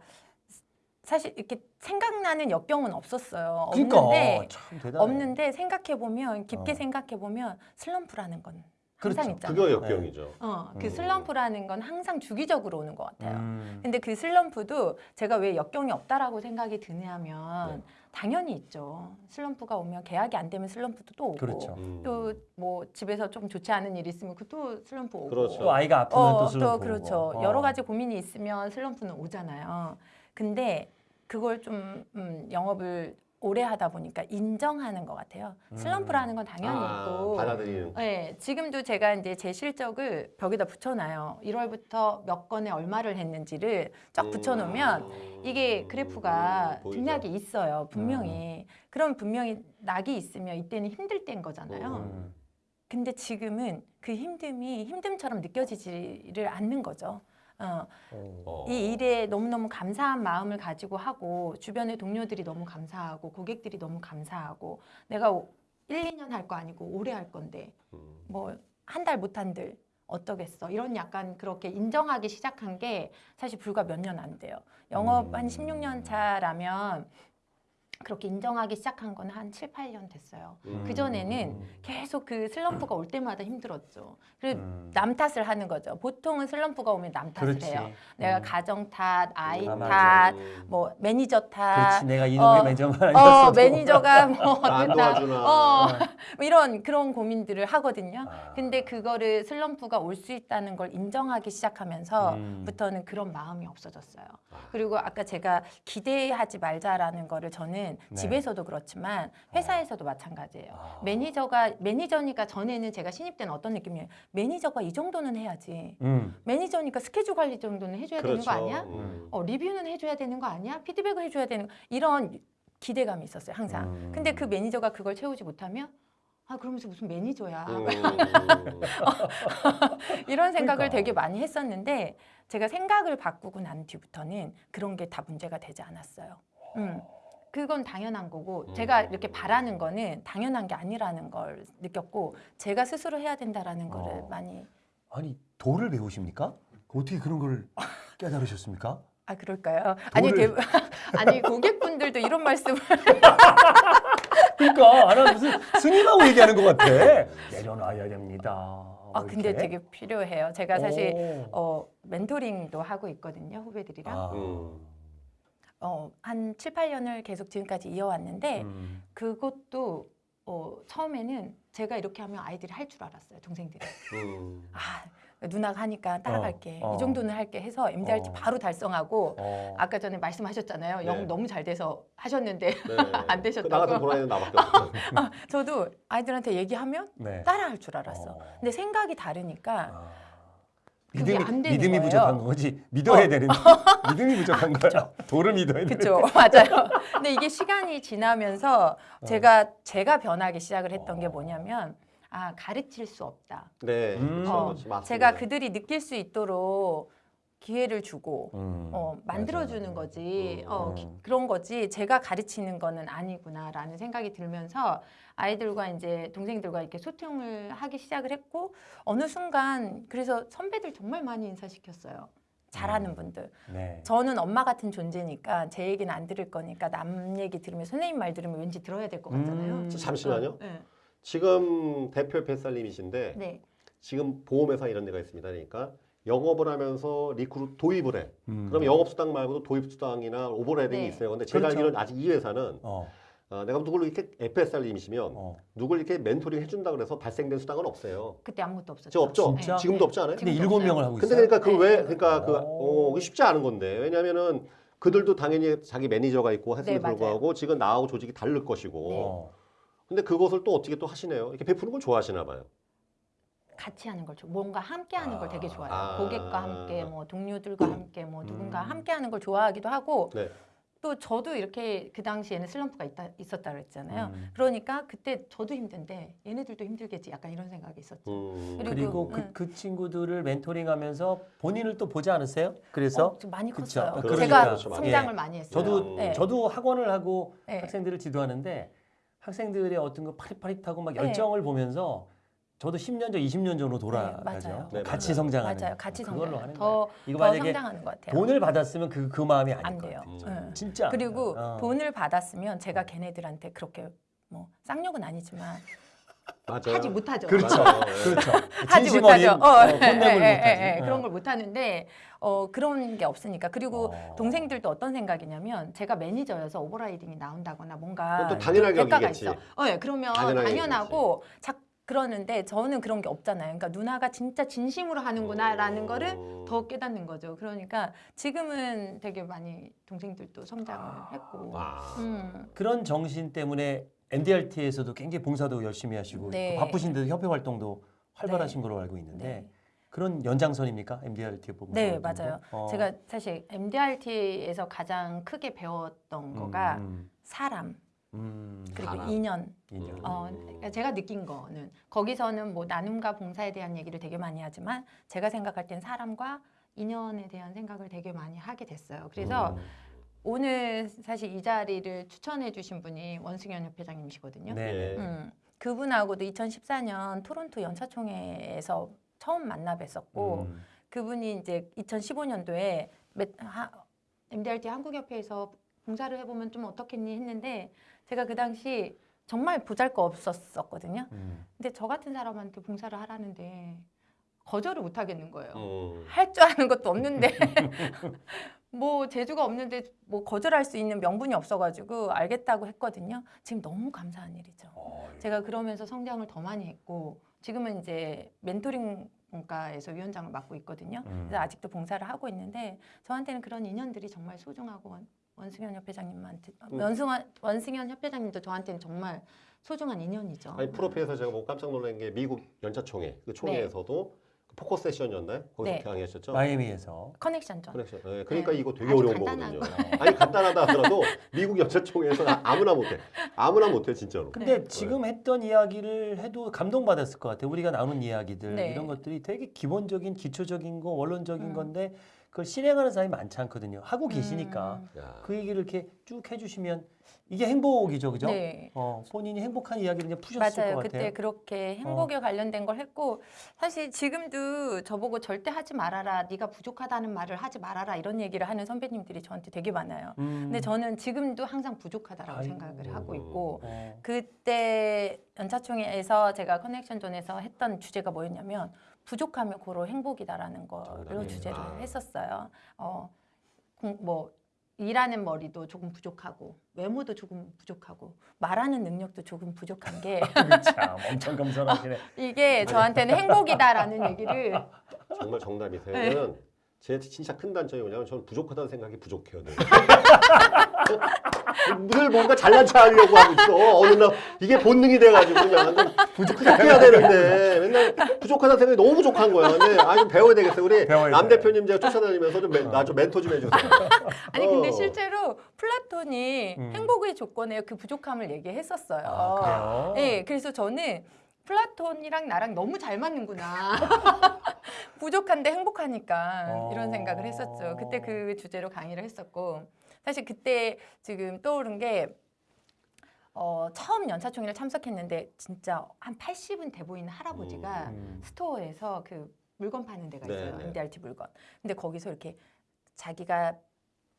[SPEAKER 1] 사실 이렇게 생각나는 역경은 없었어요.
[SPEAKER 3] 그러니까
[SPEAKER 1] 없는데
[SPEAKER 3] 참 대단해.
[SPEAKER 1] 없는데 생각해 보면 깊게
[SPEAKER 3] 어.
[SPEAKER 1] 생각해 보면 슬럼프라는 건
[SPEAKER 3] 그렇죠.
[SPEAKER 1] 항상 있잖아요.
[SPEAKER 2] 그거 역경이죠.
[SPEAKER 1] 어, 그
[SPEAKER 3] 음.
[SPEAKER 1] 슬럼프라는 건 항상 주기적으로 오는 것 같아요.
[SPEAKER 3] 음.
[SPEAKER 1] 근데 그 슬럼프도 제가 왜 역경이 없다라고 생각이 드냐면
[SPEAKER 2] 네.
[SPEAKER 1] 당연히 있죠. 슬럼프가 오면 계약이 안 되면 슬럼프도 또 오고
[SPEAKER 3] 그렇죠.
[SPEAKER 2] 음.
[SPEAKER 1] 또뭐 집에서 좀 좋지 않은 일이 있으면 그또 슬럼프 오고
[SPEAKER 2] 그렇죠.
[SPEAKER 3] 또 아이가 아프면
[SPEAKER 1] 어,
[SPEAKER 3] 또 슬럼프
[SPEAKER 1] 그렇죠.
[SPEAKER 3] 오고. 어.
[SPEAKER 1] 여러 가지 고민이 있으면 슬럼프는 오잖아요. 근데 그걸 좀 음, 영업을 오래 하다 보니까 인정하는 것 같아요.
[SPEAKER 3] 음.
[SPEAKER 1] 슬럼프라는 건 당연히
[SPEAKER 2] 아,
[SPEAKER 1] 있고
[SPEAKER 2] 받아들이는.
[SPEAKER 1] 네, 지금도 제가 이제 제 실적을 벽에다 붙여놔요. 1월부터 몇 건에 얼마를 했는지를 쫙 붙여놓으면
[SPEAKER 2] 음.
[SPEAKER 1] 이게 그래프가
[SPEAKER 2] 보이죠?
[SPEAKER 1] 등락이 있어요. 분명히.
[SPEAKER 3] 음.
[SPEAKER 1] 그럼 분명히 낙이 있으면 이때는 힘들 때인 거잖아요.
[SPEAKER 3] 음.
[SPEAKER 1] 근데 지금은 그 힘듦이 힘듦처럼 느껴지지를 않는 거죠. 어,
[SPEAKER 2] 어.
[SPEAKER 1] 이 일에 너무너무 감사한 마음을 가지고 하고 주변의 동료들이 너무 감사하고 고객들이 너무 감사하고 내가 오- 1, 2년 할 거 아니고 오래 할 건데
[SPEAKER 2] 음.
[SPEAKER 1] 뭐한 달 못 한들 어떠겠어 이런 약간 그렇게 인정하기 시작한 게 사실 불과 몇 년 안 돼요 영업 한
[SPEAKER 3] 음.
[SPEAKER 1] 16년 차라면 그렇게 인정하기 시작한 건한 7, 8년 됐어요.
[SPEAKER 2] 음.
[SPEAKER 1] 그전에는 계속 그 슬럼프가 올 때마다 힘들었죠. 그리고
[SPEAKER 3] 음.
[SPEAKER 1] 남 탓을 하는 거죠. 보통은 슬럼프가 오면 남 탓을
[SPEAKER 3] 그렇지.
[SPEAKER 1] 해요. 내가
[SPEAKER 3] 음.
[SPEAKER 1] 가정 탓, 아이
[SPEAKER 3] 아,
[SPEAKER 1] 탓,
[SPEAKER 3] 맞아.
[SPEAKER 1] 뭐 매니저 탓,
[SPEAKER 3] 그렇지. 내가 이놈의
[SPEAKER 1] 어,
[SPEAKER 3] 매정만
[SPEAKER 1] 어. 매니저가 뭐
[SPEAKER 2] 안
[SPEAKER 1] 어쨌다. 어, 뭐 이런 그런 고민들을 하거든요.
[SPEAKER 3] 아.
[SPEAKER 1] 근데 그거를 슬럼프가 올 수 있다는 걸 인정하기
[SPEAKER 3] 음.
[SPEAKER 1] 시작하면서부터는 그런 마음이 없어졌어요. 그리고 아까 제가 기대하지 말자라는 거를 저는
[SPEAKER 3] 네.
[SPEAKER 1] 집에서도 그렇지만 회사에서도 마찬가지예요.
[SPEAKER 3] 아.
[SPEAKER 1] 매니저가 매니저니까 전에는 제가 신입 때는 어떤 느낌이에요? 매니저가 이 정도는 해야지.
[SPEAKER 3] 음.
[SPEAKER 1] 매니저니까 스케줄 관리 정도는 해줘야 되는
[SPEAKER 2] 그렇죠.
[SPEAKER 1] 거 아니야?
[SPEAKER 2] 음.
[SPEAKER 1] 어, 리뷰는 해줘야 되는 거 아니야? 피드백을 해줘야 되는 거 이런 기대감이 있었어요 항상.
[SPEAKER 3] 음.
[SPEAKER 1] 근데 그 매니저가 그걸 채우지 못하면 아 그러면서 무슨 매니저야
[SPEAKER 2] 음.
[SPEAKER 1] 이런 생각을
[SPEAKER 3] 그러니까.
[SPEAKER 1] 되게 많이 했었는데 제가 생각을 바꾸고 난 뒤부터는 그런 게 다 문제가 되지 않았어요. 음. 그건 당연한 거고 제가
[SPEAKER 2] 음.
[SPEAKER 1] 이렇게 바라는 거는 당연한 게 아니라는 걸 느꼈고 제가 스스로 해야 된다라는 거를
[SPEAKER 3] 어.
[SPEAKER 1] 많이
[SPEAKER 3] 아니 도를 배우십니까? 어떻게 그런 걸 깨달으셨습니까?
[SPEAKER 1] 아 그럴까요? 아니
[SPEAKER 3] 도를-
[SPEAKER 1] 대부, 아니 고객분들도 이런 말씀을
[SPEAKER 3] 그러니까 아, 나 무슨 스님하고 얘기하는 것 같아. 내려놔야 됩니다. 아뭐
[SPEAKER 1] 근데
[SPEAKER 3] 이렇게.
[SPEAKER 1] 되게 필요해요. 제가 사실
[SPEAKER 3] 오.
[SPEAKER 1] 어 멘토링도 하고 있거든요 후배들이랑
[SPEAKER 3] 아.
[SPEAKER 2] 음.
[SPEAKER 1] 어, 한 7, 8년을 계속 지금까지 이어왔는데
[SPEAKER 3] 음.
[SPEAKER 1] 그것도 어, 처음에는 제가 이렇게 하면 아이들이 할 줄 알았어요 동생들이
[SPEAKER 2] 음.
[SPEAKER 1] 아 누나가 하니까 따라갈게
[SPEAKER 3] 어, 어.
[SPEAKER 1] 이 정도는 할게 해서 MDRT
[SPEAKER 3] 어.
[SPEAKER 1] 바로 달성하고
[SPEAKER 3] 어.
[SPEAKER 1] 아까 전에 말씀하셨잖아요
[SPEAKER 2] 네.
[SPEAKER 1] 영어 너무 잘 돼서 하셨는데
[SPEAKER 2] 네.
[SPEAKER 1] 안 되셨다고?
[SPEAKER 2] 나 같은 도라이는 나밖에 없어.
[SPEAKER 1] 저도 아이들한테 얘기하면
[SPEAKER 3] 네.
[SPEAKER 1] 따라할 줄 알았어
[SPEAKER 3] 어.
[SPEAKER 1] 근데 생각이 다르니까
[SPEAKER 3] 아. 믿음이,
[SPEAKER 1] 안 되는
[SPEAKER 3] 믿음이. 부족한 거지. 믿어야
[SPEAKER 1] 어.
[SPEAKER 3] 되는데 믿음이 부족한 거야. 도를 믿어야 돼.
[SPEAKER 1] 그렇죠 맞아요 근데 이게 시간이 지나면서
[SPEAKER 3] 어.
[SPEAKER 1] 제가 제가 변하기 시작을 했던 게 뭐냐면 아 가르칠 수 없다
[SPEAKER 2] 네.
[SPEAKER 3] 음.
[SPEAKER 1] 어.
[SPEAKER 2] 맞습니다.
[SPEAKER 1] 제가 그들이 느낄 수 있도록 기회를 주고
[SPEAKER 3] 음.
[SPEAKER 1] 어, 만들어주는
[SPEAKER 3] 맞아요.
[SPEAKER 1] 거지
[SPEAKER 2] 음.
[SPEAKER 1] 어, 기-
[SPEAKER 3] 음.
[SPEAKER 1] 그런 거지 제가 가르치는 거는 아니구나라는 생각이 들면서 아이들과 이제 동생들과 이렇게 소통을 하기 시작을 했고 어느 순간 그래서 선배들 정말 많이 인사시켰어요 잘하는
[SPEAKER 3] 음.
[SPEAKER 1] 분들
[SPEAKER 3] 네.
[SPEAKER 1] 저는 엄마 같은 존재니까 제 얘기는 안 들을 거니까 남 얘기 들으면 선생님 말 들으면 왠지 들어야 될 것 같잖아요
[SPEAKER 3] 음.
[SPEAKER 2] 잠시만요.
[SPEAKER 1] 네.
[SPEAKER 2] 지금 대표 FSR님이신데
[SPEAKER 1] 네.
[SPEAKER 2] 지금 보험회사 이런 데가 있습니다. 그러니까 영업을 하면서 recruit 도입을 해.
[SPEAKER 3] 음.
[SPEAKER 2] 그럼 영업 수당 말고도 도입 수당이나 overriding이
[SPEAKER 1] 네.
[SPEAKER 2] 있어요. 근데 제가
[SPEAKER 3] 그렇죠.
[SPEAKER 2] 알기로는 아직 이 회사는
[SPEAKER 3] 어.
[SPEAKER 2] 어, 내가 누구를 이렇게 FSR님이시면
[SPEAKER 3] 어.
[SPEAKER 2] 누굴 이렇게 멘토링 해준다 그래서 발생된 수당은 없어요.
[SPEAKER 1] 그때 아무것도 없었죠
[SPEAKER 2] 저 없죠?
[SPEAKER 1] 네.
[SPEAKER 2] 지금도 없지 않아요?
[SPEAKER 3] 근데 일곱. 명을 하고
[SPEAKER 2] 근데
[SPEAKER 3] 있어요.
[SPEAKER 2] 그러니까 그
[SPEAKER 1] 네.
[SPEAKER 2] 왜 그러니까 그
[SPEAKER 3] 오.
[SPEAKER 2] 어, 그게 쉽지 않은 건데 왜냐면은 그들도 당연히 자기 매니저가 있고 했음에
[SPEAKER 1] 네, 맞아요.
[SPEAKER 2] 불구하고 지금 나하고 조직이 다를 것이고
[SPEAKER 1] 네.
[SPEAKER 3] 어.
[SPEAKER 2] 근데 그것을 또 어떻게 또 하시네요. 이렇게 베푸는 걸 좋아하시나 봐요.
[SPEAKER 1] 같이 하는 걸 좋아. 뭔가 함께 하는 걸 되게 좋아해요.
[SPEAKER 2] 아.
[SPEAKER 1] 고객과 함께, 뭐 동료들과 함께, 뭐 누군가
[SPEAKER 3] 음.
[SPEAKER 1] 함께 하는 걸 좋아하기도 하고
[SPEAKER 2] 네.
[SPEAKER 1] 또 저도 이렇게 그 당시에는 슬럼프가 있다, 있었다 그랬잖아요.
[SPEAKER 3] 음.
[SPEAKER 1] 그러니까 그때 저도 힘든데 얘네들도 힘들겠지. 약간 이런 생각이 있었죠.
[SPEAKER 2] 음.
[SPEAKER 1] 그리고-
[SPEAKER 3] 그리고 그,
[SPEAKER 1] 음.
[SPEAKER 3] 그 친구들을 멘토링하면서 본인을 또 보지 않으세요? 그래서
[SPEAKER 1] 어, 좀 많이
[SPEAKER 3] 그쵸.
[SPEAKER 1] 컸어요.
[SPEAKER 3] 그러니까.
[SPEAKER 1] 제가
[SPEAKER 2] 그렇죠.
[SPEAKER 1] 성장을
[SPEAKER 3] 예.
[SPEAKER 1] 많이 했어요.
[SPEAKER 3] 저도
[SPEAKER 1] 네.
[SPEAKER 3] 저도 학원을 하고
[SPEAKER 1] 네.
[SPEAKER 3] 학생들을 지도하는데 학생들의 어떤 그 파릿파릿하고 막
[SPEAKER 1] 네.
[SPEAKER 3] 열정을 보면서 저도 10년 전, 20년 전으로 돌아가죠.
[SPEAKER 1] 맞아요.
[SPEAKER 2] 네,
[SPEAKER 3] 같이
[SPEAKER 2] 맞아요.
[SPEAKER 3] 성장하는
[SPEAKER 1] 맞아요. 같이
[SPEAKER 3] 그걸로
[SPEAKER 1] 성장.
[SPEAKER 3] 하는 거예요.
[SPEAKER 1] 더,
[SPEAKER 3] 이거
[SPEAKER 1] 더
[SPEAKER 3] 만약에
[SPEAKER 1] 성장하는 것 같아요.
[SPEAKER 3] 돈을 받았으면 그, 그 마음이 아닐 안것
[SPEAKER 1] 돼요.
[SPEAKER 3] 같아요.
[SPEAKER 1] 응.
[SPEAKER 3] 진짜.
[SPEAKER 1] 그리고
[SPEAKER 3] 어.
[SPEAKER 1] 돈을 받았으면 제가 걔네들한테 그렇게 뭐 쌍욕은 아니지만
[SPEAKER 2] 맞아요.
[SPEAKER 1] 하지 못하죠.
[SPEAKER 3] 그렇죠.
[SPEAKER 2] 맞아요.
[SPEAKER 3] 그렇죠.
[SPEAKER 1] 하지 못하죠.
[SPEAKER 3] 어린
[SPEAKER 1] 어,
[SPEAKER 3] 어,
[SPEAKER 1] 예, 예. 예, 예,
[SPEAKER 3] 어.
[SPEAKER 1] 그런 걸 못하는데 어, 그런 게 없으니까 그리고
[SPEAKER 3] 어.
[SPEAKER 1] 동생들도 어떤 생각이냐면 제가 매니저여서 오버라이딩이 나온다거나 뭔가
[SPEAKER 2] 또 당연하게 여기겠지.
[SPEAKER 1] 있어. 어, 예, 그러면
[SPEAKER 2] 당연하게
[SPEAKER 1] 당연하고 자, 그러는데 저는 그런 게 없잖아요. 그러니까 누나가 진짜 진심으로 하는구나라는
[SPEAKER 2] 음.
[SPEAKER 1] 거를 더 깨닫는 거죠. 그러니까 지금은 되게 많이 동생들도 성장을 했고.
[SPEAKER 2] 와.
[SPEAKER 1] 음.
[SPEAKER 3] 그런 정신 때문에 MDRT에서도 굉장히 봉사도 열심히 하시고
[SPEAKER 1] 네.
[SPEAKER 3] 또 바쁘신데도 협회 활동도 활발하신 걸로 알고 있는데
[SPEAKER 1] 네.
[SPEAKER 3] 그런 연장선입니까? MDRT 부분.
[SPEAKER 1] 네, 맞아요.
[SPEAKER 3] 어.
[SPEAKER 1] 제가 사실 MDRT에서 가장 크게 배웠던 거가
[SPEAKER 3] 음,
[SPEAKER 1] 사람
[SPEAKER 3] 음,
[SPEAKER 1] 그리고
[SPEAKER 2] 사람.
[SPEAKER 1] 인연.
[SPEAKER 3] 인연.
[SPEAKER 1] 어, 그러니까 제가 느낀 거는 거기서는 뭐 나눔과 봉사에 대한 얘기를 되게 많이 하지만 제가 생각할 땐 사람과 인연에 대한 생각을 되게 많이 하게 됐어요. 그래서
[SPEAKER 3] 음,
[SPEAKER 1] 오늘 사실 이 자리를 추천해 주신 분이 원승현 협회장님이시거든요.
[SPEAKER 3] 네.
[SPEAKER 2] 예.
[SPEAKER 1] 음, 그분하고도 2014년 토론토 연차총회에서 처음 만나 뵀었고
[SPEAKER 3] 음,
[SPEAKER 1] 그분이 이제 2015년도에 MDRT 한국협회에서 봉사를 해보면 좀 어떻겠니 했는데 제가 그 당시 정말 보잘 거 없었었거든요.
[SPEAKER 3] 음.
[SPEAKER 1] 근데 저 같은 사람한테 봉사를 하라는데 거절을 못 하겠는 거예요.
[SPEAKER 2] 음.
[SPEAKER 1] 할줄 아는 것도 없는데 뭐 재주가 없는데 뭐 거절할 수 있는 명분이 없어가지고 알겠다고 했거든요. 지금 너무 감사한 일이죠.
[SPEAKER 3] 어,
[SPEAKER 1] 제가 그러면서 성장을 더 많이 했고 지금은 이제 멘토링 본과에서 위원장을 맡고 있거든요.
[SPEAKER 3] 음.
[SPEAKER 1] 그래서 아직도 봉사를 하고 있는데 저한테는 그런 인연들이 정말 소중하고 원, 원승현 협회장님한테
[SPEAKER 2] 음.
[SPEAKER 1] 원승현 원승현 협회장님도 저한테는 정말 소중한 인연이죠.
[SPEAKER 2] 아니 프로필에서 제가 뭐 깜짝 놀란 게 미국 연차총회 그 총회에서도 그 focus session이었나요? 거기서
[SPEAKER 1] 네.
[SPEAKER 2] 강의하셨죠?
[SPEAKER 3] 마이애미에서
[SPEAKER 2] Connexion Zone. Connexion. 네, 그러니까
[SPEAKER 1] 네.
[SPEAKER 2] 이거 되게 어려운. 거거든요. 아니 간단하다 하더라도 미국 연차총회에서 아무나 못해. 아무나 못해 진짜로.
[SPEAKER 3] 근데
[SPEAKER 1] 네.
[SPEAKER 3] 지금 했던 이야기를 해도 감동받았을 것 같아요. 우리가 나눈 이야기들
[SPEAKER 1] 네.
[SPEAKER 3] 이런 것들이 되게 기본적인 기초적인 거 원론적인
[SPEAKER 1] 음.
[SPEAKER 3] 건데 그걸 실행하는 사람이 많지 않거든요. 하고 계시니까
[SPEAKER 1] 음.
[SPEAKER 2] 야.
[SPEAKER 3] 그 얘기를 이렇게 쭉 해주시면 이게 행복이죠, 그죠?
[SPEAKER 1] 네.
[SPEAKER 3] 어, 본인이 행복한 이야기를 그냥 푸셨을
[SPEAKER 1] 맞아요.
[SPEAKER 3] 것 같아요.
[SPEAKER 1] 그때 그렇게 행복에 관련된 걸 했고 사실 지금도 저보고 절대 하지 말아라. 네가 부족하다는 말을 하지 말아라. 이런 얘기를 하는 선배님들이 저한테 되게 많아요.
[SPEAKER 3] 음.
[SPEAKER 1] 근데 저는 지금도 항상 부족하다라고
[SPEAKER 3] 아이고.
[SPEAKER 1] 생각을 하고 있고
[SPEAKER 3] 어.
[SPEAKER 1] 그때 연차총회에서 제가 커넥션존에서 했던 주제가 뭐였냐면 부족하면 고로 행복이다라는. 주제를
[SPEAKER 2] 아.
[SPEAKER 1] 했었어요. 어, 공- 뭐 일하는 머리도 조금 부족하고 외모도 조금 부족하고 말하는 능력도 조금 부족한 게
[SPEAKER 3] 참 엄청 겸손하시네.
[SPEAKER 1] 이게 저한테는 행복이다라는 얘기를
[SPEAKER 2] 정말 정답이세요.
[SPEAKER 1] 네.
[SPEAKER 2] 저는 제 진짜 큰 단점이 뭐냐면 저는 부족하다는 생각이 부족해요. 늘. 늘 뭔가 잘난 체 하려고 하고 있어. 어느 날 이게 본능이 돼가지고 그냥 부족해야 되는데 맨날 부족하다는 생각이 너무 부족한 거야. 근데 아 좀 배워야 되겠어요. 우리
[SPEAKER 3] 배워야
[SPEAKER 2] 남. 대표님 제가 쫓아다니면서 좀 나 좀 멘토 좀 해주세요.
[SPEAKER 1] 아니 근데
[SPEAKER 2] 어.
[SPEAKER 1] 실제로 플라톤이
[SPEAKER 3] 음.
[SPEAKER 1] 행복의 조건에 그 부족함을 얘기했었어요.
[SPEAKER 3] 아?
[SPEAKER 1] 네, 그래서 저는 플라톤이랑 나랑 너무 잘 맞는구나. 부족한데 행복하니까
[SPEAKER 3] 어.
[SPEAKER 1] 이런 생각을 했었죠. 그때 그 주제로 강의를 했었고 사실 그때 지금 떠오른 게 어, 처음 연차총회를 참석했는데 진짜 한 80은 돼 보이는 할아버지가
[SPEAKER 3] 음.
[SPEAKER 1] 스토어에서 그 물건 파는 데가
[SPEAKER 2] 네,
[SPEAKER 1] 있어요.
[SPEAKER 2] 네.
[SPEAKER 1] MDRT 물건. 근데 거기서 이렇게 자기가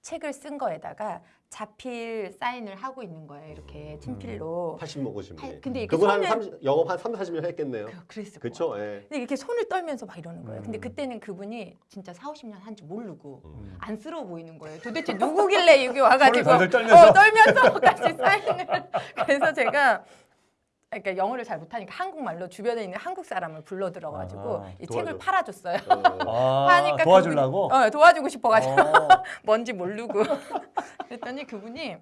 [SPEAKER 1] 책을 쓴 거에다가 자필 사인을 하고 있는 거예요. 이렇게 친필로.
[SPEAKER 2] 80 먹으신
[SPEAKER 1] 팔-
[SPEAKER 2] 분이.
[SPEAKER 1] 근데 이렇게
[SPEAKER 2] 그분 한
[SPEAKER 1] 손을-
[SPEAKER 2] 30, 영업 한 3, 40년 했겠네요.
[SPEAKER 1] 그, 그랬을
[SPEAKER 2] 그렇죠?
[SPEAKER 1] 거예요.
[SPEAKER 2] 예.
[SPEAKER 1] 근데 이렇게 손을 떨면서 막 이러는 거예요. 근데
[SPEAKER 3] 음.
[SPEAKER 1] 그때는 그분이 진짜 4, 50년 한 줄 모르고
[SPEAKER 3] 음.
[SPEAKER 1] 안쓰러워 보이는 거예요. 도대체 누구길래 여기 와가지고
[SPEAKER 3] 떨면서.
[SPEAKER 1] 어, 떨면서 같이 사인을. 그래서 제가 그러니까 영어를 잘 못하니까 한국말로 주변에 있는 한국 사람을 불러 들어가지고
[SPEAKER 3] 아하,
[SPEAKER 1] 이 책을
[SPEAKER 2] 도와줘.
[SPEAKER 1] 팔아줬어요.
[SPEAKER 2] 어,
[SPEAKER 3] 아,
[SPEAKER 1] 하니까
[SPEAKER 3] 도와주려고.
[SPEAKER 1] 어, 도와주고 싶어가지고
[SPEAKER 3] 어.
[SPEAKER 1] 뭔지 모르고 그랬더니 그분이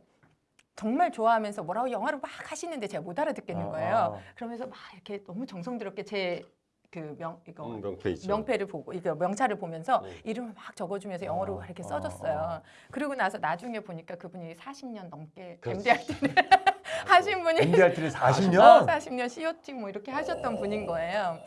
[SPEAKER 1] 정말 좋아하면서 뭐라고 영어를 막 하시는데 제가 못 알아듣겠는
[SPEAKER 3] 아,
[SPEAKER 1] 거예요.
[SPEAKER 3] 아.
[SPEAKER 1] 그러면서 막 이렇게 너무 정성스럽게 제 그명 이거
[SPEAKER 2] 음, 명패 있죠.
[SPEAKER 1] 명패를 보고 이거 명찰을 보면서
[SPEAKER 2] 음.
[SPEAKER 1] 이름을 막 적어주면서 영어로
[SPEAKER 3] 어,
[SPEAKER 1] 이렇게
[SPEAKER 3] 어,
[SPEAKER 1] 써줬어요.
[SPEAKER 3] 어.
[SPEAKER 1] 그리고 나서 나중에 보니까 그분이 40년 넘게
[SPEAKER 2] 그렇지.
[SPEAKER 1] MDRT를 하신 분이
[SPEAKER 3] MDRT를 40년?
[SPEAKER 1] 어, 40년 COT 뭐 이렇게 하셨던 분인 거예요.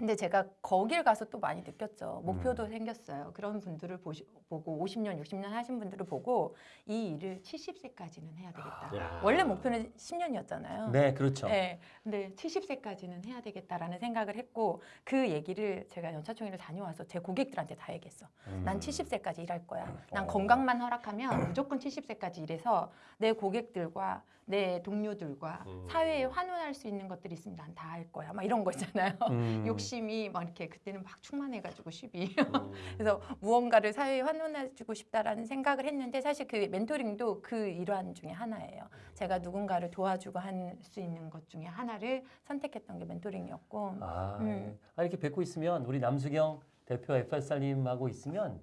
[SPEAKER 1] 근데 제가 거길 가서 또 많이 느꼈죠. 목표도
[SPEAKER 3] 음.
[SPEAKER 1] 생겼어요. 그런 분들을 보시, 보고 50년, 60년 하신 분들을 보고 이 일을 70세까지는 해야 되겠다.
[SPEAKER 2] 야.
[SPEAKER 1] 원래 목표는 10년이었잖아요.
[SPEAKER 3] 네, 그렇죠.
[SPEAKER 1] 네, 근데 70세까지는 해야 되겠다라는 생각을 했고 그 얘기를 제가 연차총회를 다녀와서 제 고객들한테 다 얘기했어.
[SPEAKER 3] 음.
[SPEAKER 1] 난 70세까지 일할 거야. 난
[SPEAKER 3] 어.
[SPEAKER 1] 건강만 허락하면 무조건 70세까지 일해서 내 고객들과 내 동료들과
[SPEAKER 2] 음.
[SPEAKER 1] 사회에 환원할 수 있는 것들이 있으면 난 다 할 거야. 막 이런 거 있잖아요.
[SPEAKER 3] 음.
[SPEAKER 1] 욕심이 막 이렇게 그때는 막 충만해가지고 10이.
[SPEAKER 2] 음.
[SPEAKER 1] 그래서 무언가를 사회에 환원해주고 싶다라는 생각을 했는데 사실 그 멘토링도 그 일환 중에 하나예요. 제가 누군가를 도와주고 할 수 있는 것 중에 하나를 선택했던 게 멘토링이었고.
[SPEAKER 3] 아,
[SPEAKER 1] 음.
[SPEAKER 3] 아, 이렇게 뵙고 있으면 우리 남수경 대표 FSR님하고 있으면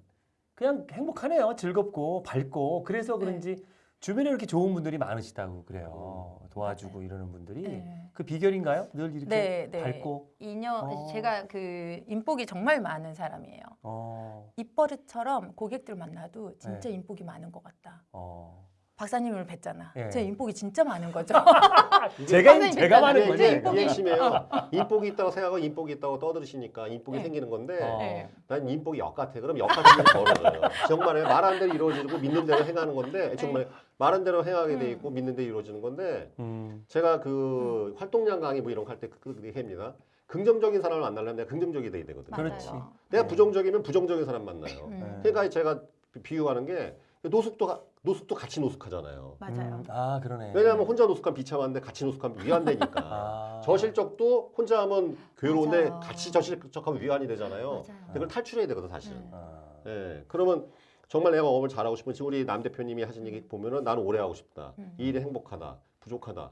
[SPEAKER 3] 그냥 행복하네요. 즐겁고 밝고 그래서
[SPEAKER 1] 네.
[SPEAKER 3] 그런지 주변에 이렇게 좋은 분들이 많으시다고 그래요. 도와주고 이러는 분들이
[SPEAKER 1] 네.
[SPEAKER 3] 그 비결인가요? 늘 이렇게
[SPEAKER 1] 네, 네.
[SPEAKER 3] 밝고
[SPEAKER 1] 인연
[SPEAKER 3] 어.
[SPEAKER 1] 제가 그 인복이 정말 많은 사람이에요.
[SPEAKER 3] 어,
[SPEAKER 1] 입버릇처럼 고객들 만나도 진짜
[SPEAKER 3] 네.
[SPEAKER 1] 인복이 많은 것 같다.
[SPEAKER 3] 어.
[SPEAKER 1] 박사님을 뵀잖아.
[SPEAKER 3] 네.
[SPEAKER 1] 제 인복이 진짜 많은 거죠.
[SPEAKER 3] 제가
[SPEAKER 1] 선생님
[SPEAKER 3] 제가
[SPEAKER 1] 있잖아요.
[SPEAKER 3] 많은
[SPEAKER 2] 이게,
[SPEAKER 1] 인복이-
[SPEAKER 2] 심해요. 인복이 있다고 생각하고 인복이 있다고 떠들으시니까 인복이
[SPEAKER 1] 네.
[SPEAKER 2] 생기는 건데
[SPEAKER 3] 어.
[SPEAKER 1] 네.
[SPEAKER 2] 난 인복이 역 같아. 그럼 역 같은 게 벌어져요. 정말 말하는 대로 이루어지고 믿는 대로 행하는 건데 정말 말하는 대로 행하게 돼
[SPEAKER 1] 음.
[SPEAKER 2] 있고 믿는 대로 이루어지는 건데
[SPEAKER 3] 음.
[SPEAKER 2] 제가 그 활동량 강의 뭐 이런 거 할 때 그렇게 합니다. 긍정적인 사람을 만나려면 내가 긍정적이 돼야 되거든요.
[SPEAKER 3] 그렇지.
[SPEAKER 2] 내가
[SPEAKER 3] 네.
[SPEAKER 2] 부정적이면 부정적인 사람 만나요.
[SPEAKER 1] 음.
[SPEAKER 3] 네.
[SPEAKER 2] 그러니까 제가 비유하는 게 노숙도 가- 노숙도 같이 노숙하잖아요.
[SPEAKER 1] 맞아요.
[SPEAKER 3] 음, 아 그러네.
[SPEAKER 2] 왜냐하면 혼자 노숙하면 비참한데 같이 노숙하면 위안되니까.
[SPEAKER 3] 아.
[SPEAKER 2] 저실적도 혼자 하면 괴로운데
[SPEAKER 1] 맞아요.
[SPEAKER 2] 같이 저실적하면 위안이 되잖아요.
[SPEAKER 1] 맞아요.
[SPEAKER 2] 그걸 탈출해야 되거든 사실.
[SPEAKER 1] 음.
[SPEAKER 3] 아.
[SPEAKER 2] 예. 그러면 정말 내가 업을 잘하고 싶은 지금 우리 남 대표님이 하신 얘기 보면은 나는 오래 하고 싶다.
[SPEAKER 1] 음.
[SPEAKER 2] 이 일이 행복하다. 부족하다.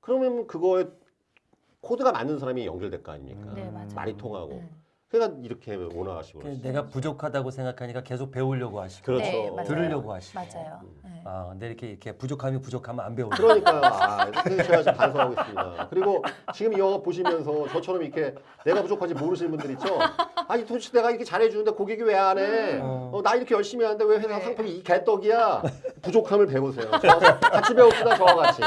[SPEAKER 2] 그러면 그거에 코드가 맞는 사람이 연결될 거 아닙니까?
[SPEAKER 1] 네, 맞아요.
[SPEAKER 2] 말이 통하고.
[SPEAKER 1] 음.
[SPEAKER 2] 그러니까 이렇게 원화하시고
[SPEAKER 3] 그. 내가 부족하다고 생각하니까 계속 배우려고 하시고
[SPEAKER 2] 그렇죠.
[SPEAKER 1] 네, 맞아요.
[SPEAKER 3] 들으려고 하시고.
[SPEAKER 1] 맞아요.
[SPEAKER 2] 음.
[SPEAKER 1] 네.
[SPEAKER 3] 아 근데 이렇게 이렇게 부족함이 부족하면 안 배우려.
[SPEAKER 2] 그러니까요. 아, 그래서 제가 지금 반성하고 있습니다. 그리고 지금 이 영화 보시면서 저처럼 이렇게 내가 부족한지 모르시는 분들 있죠? 아니 도대체 내가 이렇게 잘해주는데 고객이 왜 안 해?
[SPEAKER 3] 음.
[SPEAKER 2] 어, 나 이렇게 열심히 하는데 왜 회사
[SPEAKER 1] 네.
[SPEAKER 2] 상품이 이 개떡이야? 부족함을 배우세요. 저 같이 배웁시다 저와 같이.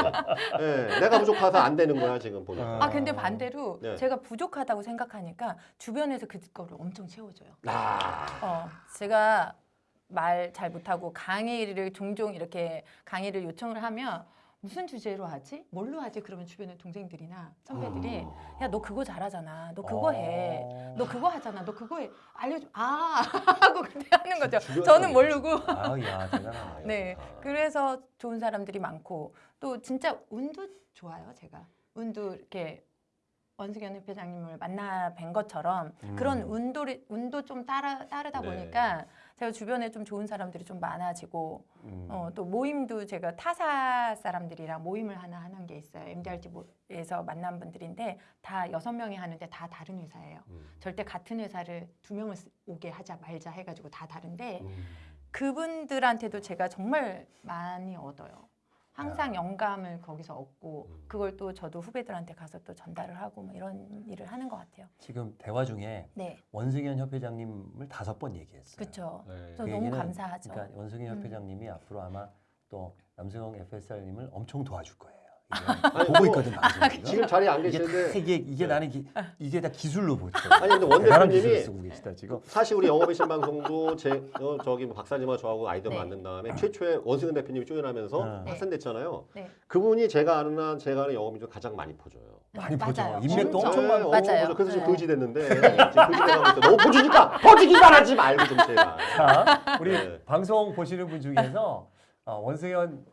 [SPEAKER 2] 예, 내가 부족해서 안 되는 거야 지금 보니까.
[SPEAKER 1] 아 근데 반대로
[SPEAKER 2] 네.
[SPEAKER 1] 제가 부족하다고 생각하니까 주변에서 그거를 엄청 채워줘요.
[SPEAKER 2] 아,
[SPEAKER 1] 어, 제가 말 잘 못하고 강의를 종종 이렇게 강의를 요청을 하면 무슨 주제로 하지? 뭘로 하지? 그러면 주변에 동생들이나 선배들이 야 너 그거 잘하잖아. 너 그거 해.
[SPEAKER 3] 어.
[SPEAKER 1] 너 그거 하잖아. 너 그거 해. 알려줘. 아 하고 그때 하는 거죠. 저는 모르고.
[SPEAKER 3] 아야 대단하네.
[SPEAKER 1] 네. 그래서 좋은 사람들이 많고 또 진짜 운도 좋아요. 제가 운도 이렇게 원수견 협회장님을 만나 뵌 것처럼
[SPEAKER 3] 음.
[SPEAKER 1] 그런 운도 운도 좀 따라 따르다
[SPEAKER 2] 네.
[SPEAKER 1] 보니까 제가 주변에 좀 좋은 사람들이 좀 많아지고
[SPEAKER 3] 음.
[SPEAKER 1] 어, 또 모임도 제가 타사 사람들이랑 모임을 하나 하는 게 있어요. MDRT에서 만난 분들인데 다 여섯 명이 하는데 다 다른 회사예요.
[SPEAKER 2] 음.
[SPEAKER 1] 절대 같은 회사를 두 명을 쓰- 오게 하자 말자 해가지고 다 다른데
[SPEAKER 2] 음.
[SPEAKER 1] 그분들한테도 제가 정말 많이 얻어요. 항상 영감을 거기서 얻고
[SPEAKER 2] 음.
[SPEAKER 1] 그걸 또 저도 후배들한테 가서 또 전달을 하고 뭐 이런 일을 하는 것 같아요.
[SPEAKER 3] 지금 대화 중에
[SPEAKER 1] 네,
[SPEAKER 3] 원승현 협회장님을 다섯 번 얘기했어요.
[SPEAKER 1] 그렇죠.
[SPEAKER 2] 네.
[SPEAKER 3] 저그
[SPEAKER 1] 너무 감사하죠.
[SPEAKER 3] 그러니까 원승현
[SPEAKER 1] 음.
[SPEAKER 3] 협회장님이 앞으로 아마 또 남승영 FSR님을 엄청 도와줄 거예요.
[SPEAKER 2] 아니,
[SPEAKER 3] 이게 보고
[SPEAKER 2] 뭐,
[SPEAKER 3] 있거든 방송 지금.
[SPEAKER 2] 자리에 안
[SPEAKER 3] 이게 다
[SPEAKER 2] 계시는데
[SPEAKER 3] 이게 이게
[SPEAKER 2] 네.
[SPEAKER 3] 나는 기, 이게 다 기술로 보죠.
[SPEAKER 2] 아니 근데 원
[SPEAKER 3] 대단한 기술을
[SPEAKER 2] 대표님이
[SPEAKER 3] 쓰고 계시다 지금.
[SPEAKER 2] 사실 우리 영업의 신방송도 제 어, 저기 뭐 박사님과 저하고 아이디어
[SPEAKER 1] 네.
[SPEAKER 2] 만든 다음에 최초에 원승은 대표님이 조연하면서
[SPEAKER 3] 네.
[SPEAKER 2] 확산됐잖아요.
[SPEAKER 1] 네.
[SPEAKER 2] 그분이 제가 아는 한 제가 아는 중 가장 많이 퍼줘요.
[SPEAKER 3] 많이. 보죠. 인맥도
[SPEAKER 1] 엄청.
[SPEAKER 3] 엄청 많고.
[SPEAKER 1] 맞아요.
[SPEAKER 2] 퍼져. 그래서 지금
[SPEAKER 1] 네.
[SPEAKER 2] 거지 됐는데 지금 거지 돼가고 있어. 너무 퍼주니까 퍼주기만 하지 말고 좀 제가.
[SPEAKER 3] 자, 우리
[SPEAKER 2] 네.
[SPEAKER 3] 방송 보시는 분 중에서 어, 원승현 그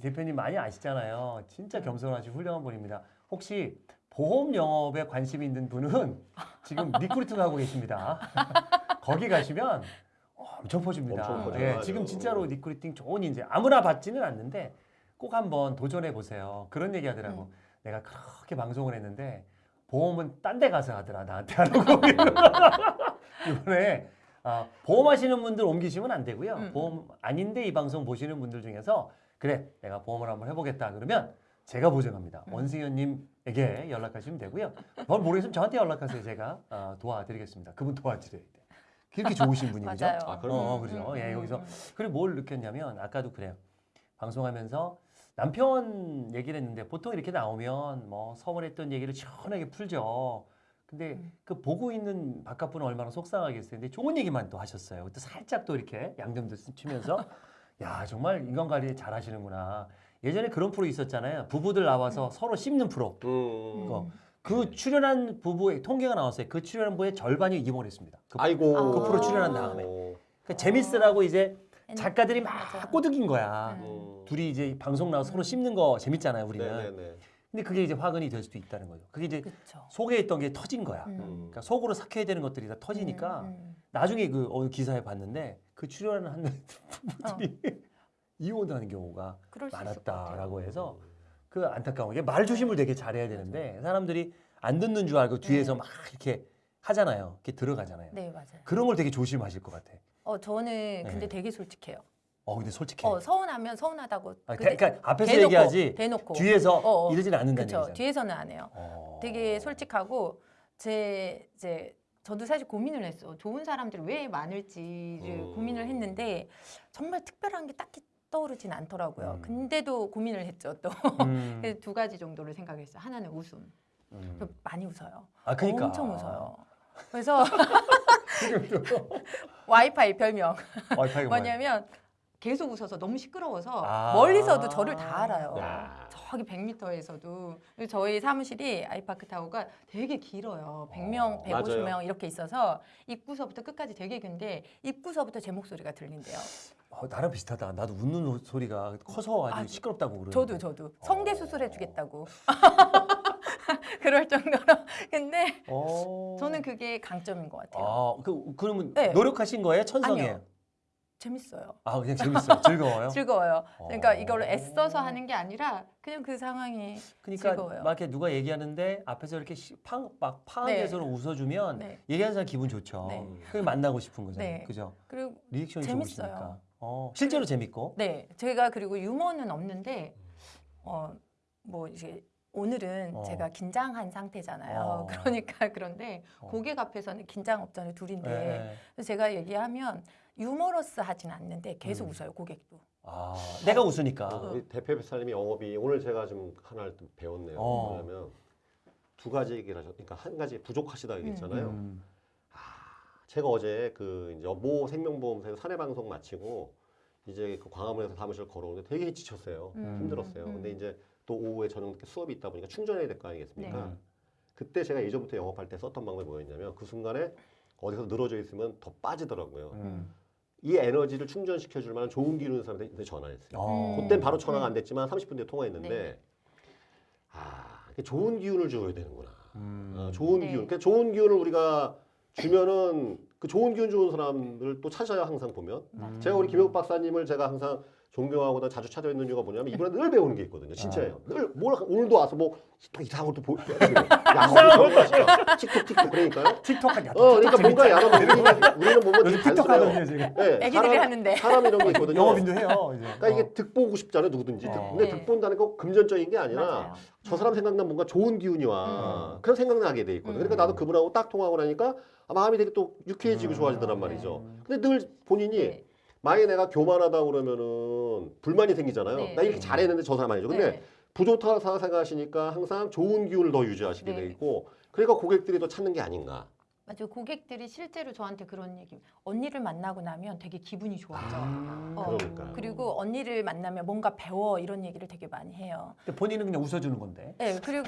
[SPEAKER 3] 대표님 많이 아시잖아요. 진짜 겸손하시고 훌륭한 분입니다. 혹시 보험 영업에 관심 있는 분은 지금 recruiting 하고 계십니다. 거기 가시면 엄청 퍼줍니다.
[SPEAKER 2] 엄청.
[SPEAKER 3] 예. 지금 진짜로 recruiting 좋은 인재 아무나 받지는 않는데 꼭 한번 도전해 보세요. 그런 얘기 하더라고. 내가 그렇게 방송을 했는데 보험은 딴 데 가서 하더라 나한테 하라고. 이번에 아, 보험하시는 분들 옮기시면 안 되고요.
[SPEAKER 1] 음.
[SPEAKER 3] 보험 아닌데 이 방송 보시는 분들 중에서 그래 내가 보험을 한번 해보겠다 그러면 제가 보증합니다.
[SPEAKER 1] 음.
[SPEAKER 3] 원승현님에게 연락하시면 되고요. 뭘 모르겠으면 저한테 연락하세요. 제가 아, 도와드리겠습니다. 그분 도와드려야 돼. 그렇게 좋으신 분이 그죠?
[SPEAKER 1] 맞아요.
[SPEAKER 2] 아,
[SPEAKER 3] 어,
[SPEAKER 2] 그럼요.
[SPEAKER 3] 어, 그죠. 예, 여기서
[SPEAKER 1] 음.
[SPEAKER 3] 그리고 뭘 느꼈냐면 아까도 그래요. 방송하면서 남편 얘기를 했는데 보통 이렇게 나오면 뭐 서운했던 얘기를 시원하게 풀죠. 근데
[SPEAKER 1] 음.
[SPEAKER 3] 그 보고 있는 바깥분은 얼마나 속상하겠어요. 근데 좋은 얘기만 또 하셨어요. 또 살짝 또 이렇게 양념도 치면서 야 정말 인간 관리 잘 하시는구나. 예전에 그런 프로 있었잖아요. 부부들 나와서 서로 씹는 프로.
[SPEAKER 2] 음.
[SPEAKER 3] 그거. 그 출연한 부부의 통계가 나왔어요. 그 출연한 부부의 절반이 이혼을 했습니다. 그,
[SPEAKER 2] 아이고.
[SPEAKER 1] 아.
[SPEAKER 3] 그 프로 출연한 다음에.
[SPEAKER 2] 어.
[SPEAKER 3] 그 재밌으라고 이제
[SPEAKER 1] 음.
[SPEAKER 3] 작가들이 막. 꼬드긴 거야.
[SPEAKER 1] 음.
[SPEAKER 2] 음.
[SPEAKER 3] 둘이 이제 방송 나와서 서로 씹는 거 재밌잖아요, 우리는.
[SPEAKER 2] 네네네.
[SPEAKER 3] 근데 그게 이제 화근이 될 수도 있다는 거죠. 그게 이제
[SPEAKER 1] 그렇죠.
[SPEAKER 3] 속에 있던 게 터진 거야.
[SPEAKER 1] 음.
[SPEAKER 2] 음.
[SPEAKER 3] 그러니까 속으로 삭혀야 되는 것들이 다 터지니까
[SPEAKER 1] 음, 음.
[SPEAKER 3] 나중에 그 어느 기사에 봤는데 그 출연하는
[SPEAKER 1] 어.
[SPEAKER 3] 부부들이 이혼하는 경우가. 많았다라고 해서 그 안타까운 게 말 조심을 되게 잘해야 되는데 사람들이 안 듣는 줄 알고 뒤에서
[SPEAKER 1] 네.
[SPEAKER 3] 막 이렇게 하잖아요. 이렇게 들어가잖아요.
[SPEAKER 1] 네 맞아요.
[SPEAKER 3] 그런 걸 되게 조심하실 것 같아.
[SPEAKER 1] 어 저는 근데
[SPEAKER 3] 네.
[SPEAKER 1] 되게 솔직해요.
[SPEAKER 3] 어 근데 솔직히
[SPEAKER 1] 어 서운하면 서운하다고.
[SPEAKER 3] 아, 대- 그러니까 앞에서
[SPEAKER 1] 대놓고,
[SPEAKER 3] 얘기하지
[SPEAKER 1] 대놓고.
[SPEAKER 3] 뒤에서
[SPEAKER 1] 어, 어.
[SPEAKER 3] 이러지는 않는다는. 얘기잖아요.
[SPEAKER 1] 뒤에서는 안 해요.
[SPEAKER 3] 어.
[SPEAKER 1] 되게 솔직하고 제 이제 저도 사실 고민을 했어. 좋은 사람들이 왜 많을지를
[SPEAKER 2] 음.
[SPEAKER 1] 고민을 했는데 정말 특별한 게 딱히 떠오르진 않더라고요.
[SPEAKER 3] 음.
[SPEAKER 1] 근데도 고민을 했죠. 또
[SPEAKER 3] 음.
[SPEAKER 1] 그래서 두 가지 정도를 생각했어요. 하나는 웃음.
[SPEAKER 3] 음.
[SPEAKER 1] 많이 웃어요.
[SPEAKER 3] 아 그러니까
[SPEAKER 1] 엄청 웃어요. 그래서 와이파이 별명
[SPEAKER 3] 와이파이가?
[SPEAKER 1] 뭐냐면 계속 웃어서 너무 시끄러워서
[SPEAKER 3] 아.
[SPEAKER 1] 멀리서도 저를 다 알아요.
[SPEAKER 2] 야.
[SPEAKER 1] 저기 100m에서도 저희 사무실이 아이파크 타워가 되게 길어요. 100명,
[SPEAKER 2] 어,
[SPEAKER 1] 150명
[SPEAKER 2] 맞아요.
[SPEAKER 1] 이렇게 있어서 입구서부터 끝까지 되게 긴데 입구서부터 제 목소리가 들린대요.
[SPEAKER 3] 어, 나랑 비슷하다. 나도 웃는 소리가 커서 아주
[SPEAKER 1] 아,
[SPEAKER 3] 시끄럽다고 그러는데.
[SPEAKER 1] 저도 저도 성대
[SPEAKER 3] 어.
[SPEAKER 1] 수술해 주겠다고. 그럴 정도로. 근데
[SPEAKER 3] 어.
[SPEAKER 1] 저는 그게 강점인 것 같아요.
[SPEAKER 3] 아, 그 그러면
[SPEAKER 1] 네.
[SPEAKER 3] 노력하신 거예요? 천성이에요?
[SPEAKER 1] 아니요. 재밌어요.
[SPEAKER 3] 아, 그냥 재밌어요. 즐거워요?
[SPEAKER 1] 즐거워요. 그러니까
[SPEAKER 3] 어.
[SPEAKER 1] 이걸 애써서 하는 게 아니라 그냥 그 상황이
[SPEAKER 3] 그러니까
[SPEAKER 1] 즐거워요.
[SPEAKER 3] 막 이렇게 누가 얘기하는데 앞에서 이렇게 시- 팡, 막 파한
[SPEAKER 1] 네.
[SPEAKER 3] 웃어주면
[SPEAKER 1] 네.
[SPEAKER 3] 얘기하는 사람 기분 좋죠.
[SPEAKER 1] 네.
[SPEAKER 3] 그게 만나고 싶은 거잖아요.
[SPEAKER 1] 네.
[SPEAKER 3] 그죠?
[SPEAKER 1] 그리고
[SPEAKER 3] 리액션이
[SPEAKER 1] 재밌어요.
[SPEAKER 3] 좋으시니까. 어, 실제로 재밌고.
[SPEAKER 1] 네, 제가 그리고 유머는 없는데 어 뭐 이제 오늘은
[SPEAKER 3] 어.
[SPEAKER 1] 제가 긴장한 상태잖아요.
[SPEAKER 3] 어.
[SPEAKER 1] 그러니까 그런데
[SPEAKER 3] 어.
[SPEAKER 1] 고객 앞에서는 긴장 없잖아요, 둘인데.
[SPEAKER 3] 네.
[SPEAKER 1] 제가 얘기하면 유머러스 하진 않는데 계속
[SPEAKER 3] 음.
[SPEAKER 1] 웃어요, 고객도.
[SPEAKER 3] 아, 내가 웃으니까.
[SPEAKER 2] 어, 이 대표 회사님이 영업이 오늘 제가 좀 하나를 또 배웠네요.
[SPEAKER 3] 어.
[SPEAKER 2] 뭐냐면 두 가지 얘기를 하셨. 그러니까 한 가지 부족하시다 얘기했잖아요.
[SPEAKER 3] 음.
[SPEAKER 2] 제가 어제 그 이제 모 생명보험사에서 사내 방송 마치고 이제 그 광화문에서 사무실 걸어오는데 되게 지쳤어요.
[SPEAKER 1] 음,
[SPEAKER 2] 힘들었어요.
[SPEAKER 1] 음.
[SPEAKER 2] 근데 이제 또 오후에 저녁 늦게 수업이 있다 보니까 충전해야 될 거 아니겠습니까?
[SPEAKER 3] 네.
[SPEAKER 2] 그때 제가 예전부터 영업할 때 썼던 방법이 뭐였냐면 그 순간에 어디서 늘어져 있으면 더 빠지더라고요.
[SPEAKER 3] 음.
[SPEAKER 2] 이 에너지를 충전시켜 줄 만한 좋은 기운 있는 사람한테 전화했어요.
[SPEAKER 3] 어.
[SPEAKER 1] 음.
[SPEAKER 2] 그땐 바로 전화가 안 됐지만 30분 뒤에 통화했는데
[SPEAKER 1] 네.
[SPEAKER 2] 아 이게 좋은 기운을 줘야 되는구나.
[SPEAKER 3] 음.
[SPEAKER 2] 어, 좋은
[SPEAKER 1] 네.
[SPEAKER 2] 기운. 그러니까 좋은 기운을 우리가 주면은 그 좋은 기운 좋은 사람을 또 찾아요 항상 보면.
[SPEAKER 3] 음.
[SPEAKER 2] 제가 우리 김영욱 박사님을 제가 항상 존경하고 자주 찾아뵙는 이유가 뭐냐면 이분은 늘 배우는 게 있거든요. 진짜예요.
[SPEAKER 3] 아.
[SPEAKER 2] 늘 뭘 오늘도 와서 뭐 또 이상한 것도 보. 야, 틱톡 틱톡 그러니까요.
[SPEAKER 3] 틱톡 하냐?
[SPEAKER 2] 어, 그러니까 뭔가 야로 우리는 우리는 보면
[SPEAKER 3] 요즘
[SPEAKER 2] 되게
[SPEAKER 3] 틱톡. 하거든요, 지금.
[SPEAKER 2] 네,
[SPEAKER 1] 애기들이
[SPEAKER 2] 사람,
[SPEAKER 1] 하는데.
[SPEAKER 2] 사람 이런 게 있거든요.
[SPEAKER 3] 영업인도 해요, 이제.
[SPEAKER 2] 그러니까 이게 득 보고 싶잖아요, 누구든지. 득.
[SPEAKER 3] 어.
[SPEAKER 2] 근데
[SPEAKER 1] 네.
[SPEAKER 2] 득 본다는 거 금전적인 게 아니라
[SPEAKER 1] 맞아요.
[SPEAKER 2] 저 사람 생각나면 뭔가 좋은 기운이 와. 그런 생각나게 돼 있거든요.
[SPEAKER 1] 음.
[SPEAKER 2] 그러니까 나도 그분하고 딱 통하고 나니까 아, 마음이 되게 또 유쾌해지고
[SPEAKER 3] 음.
[SPEAKER 2] 좋아지더란
[SPEAKER 3] 네.
[SPEAKER 2] 말이죠. 근데 늘 본인이
[SPEAKER 1] 네.
[SPEAKER 2] 만약에 내가 교만하다 그러면은 불만이 생기잖아요.
[SPEAKER 1] 네.
[SPEAKER 2] 나 이렇게 잘했는데 저 사람 아니죠. 근데
[SPEAKER 1] 네.
[SPEAKER 2] 부족하다 생각하시니까 항상 좋은 기운을 더 유지하시게
[SPEAKER 1] 네.
[SPEAKER 2] 돼 있고 그러니까 고객들이 더 찾는 게 아닌가.
[SPEAKER 1] 맞아요. 고객들이 실제로 저한테 그런 얘기. 언니를 만나고 나면 되게 기분이 좋아져.
[SPEAKER 3] 음.
[SPEAKER 1] 어,
[SPEAKER 2] 그러니까요.
[SPEAKER 1] 그리고 언니를 만나면 뭔가 배워 이런 얘기를 되게 많이 해요.
[SPEAKER 3] 근데 본인은 그냥 웃어주는 건데.
[SPEAKER 1] 네, 그리고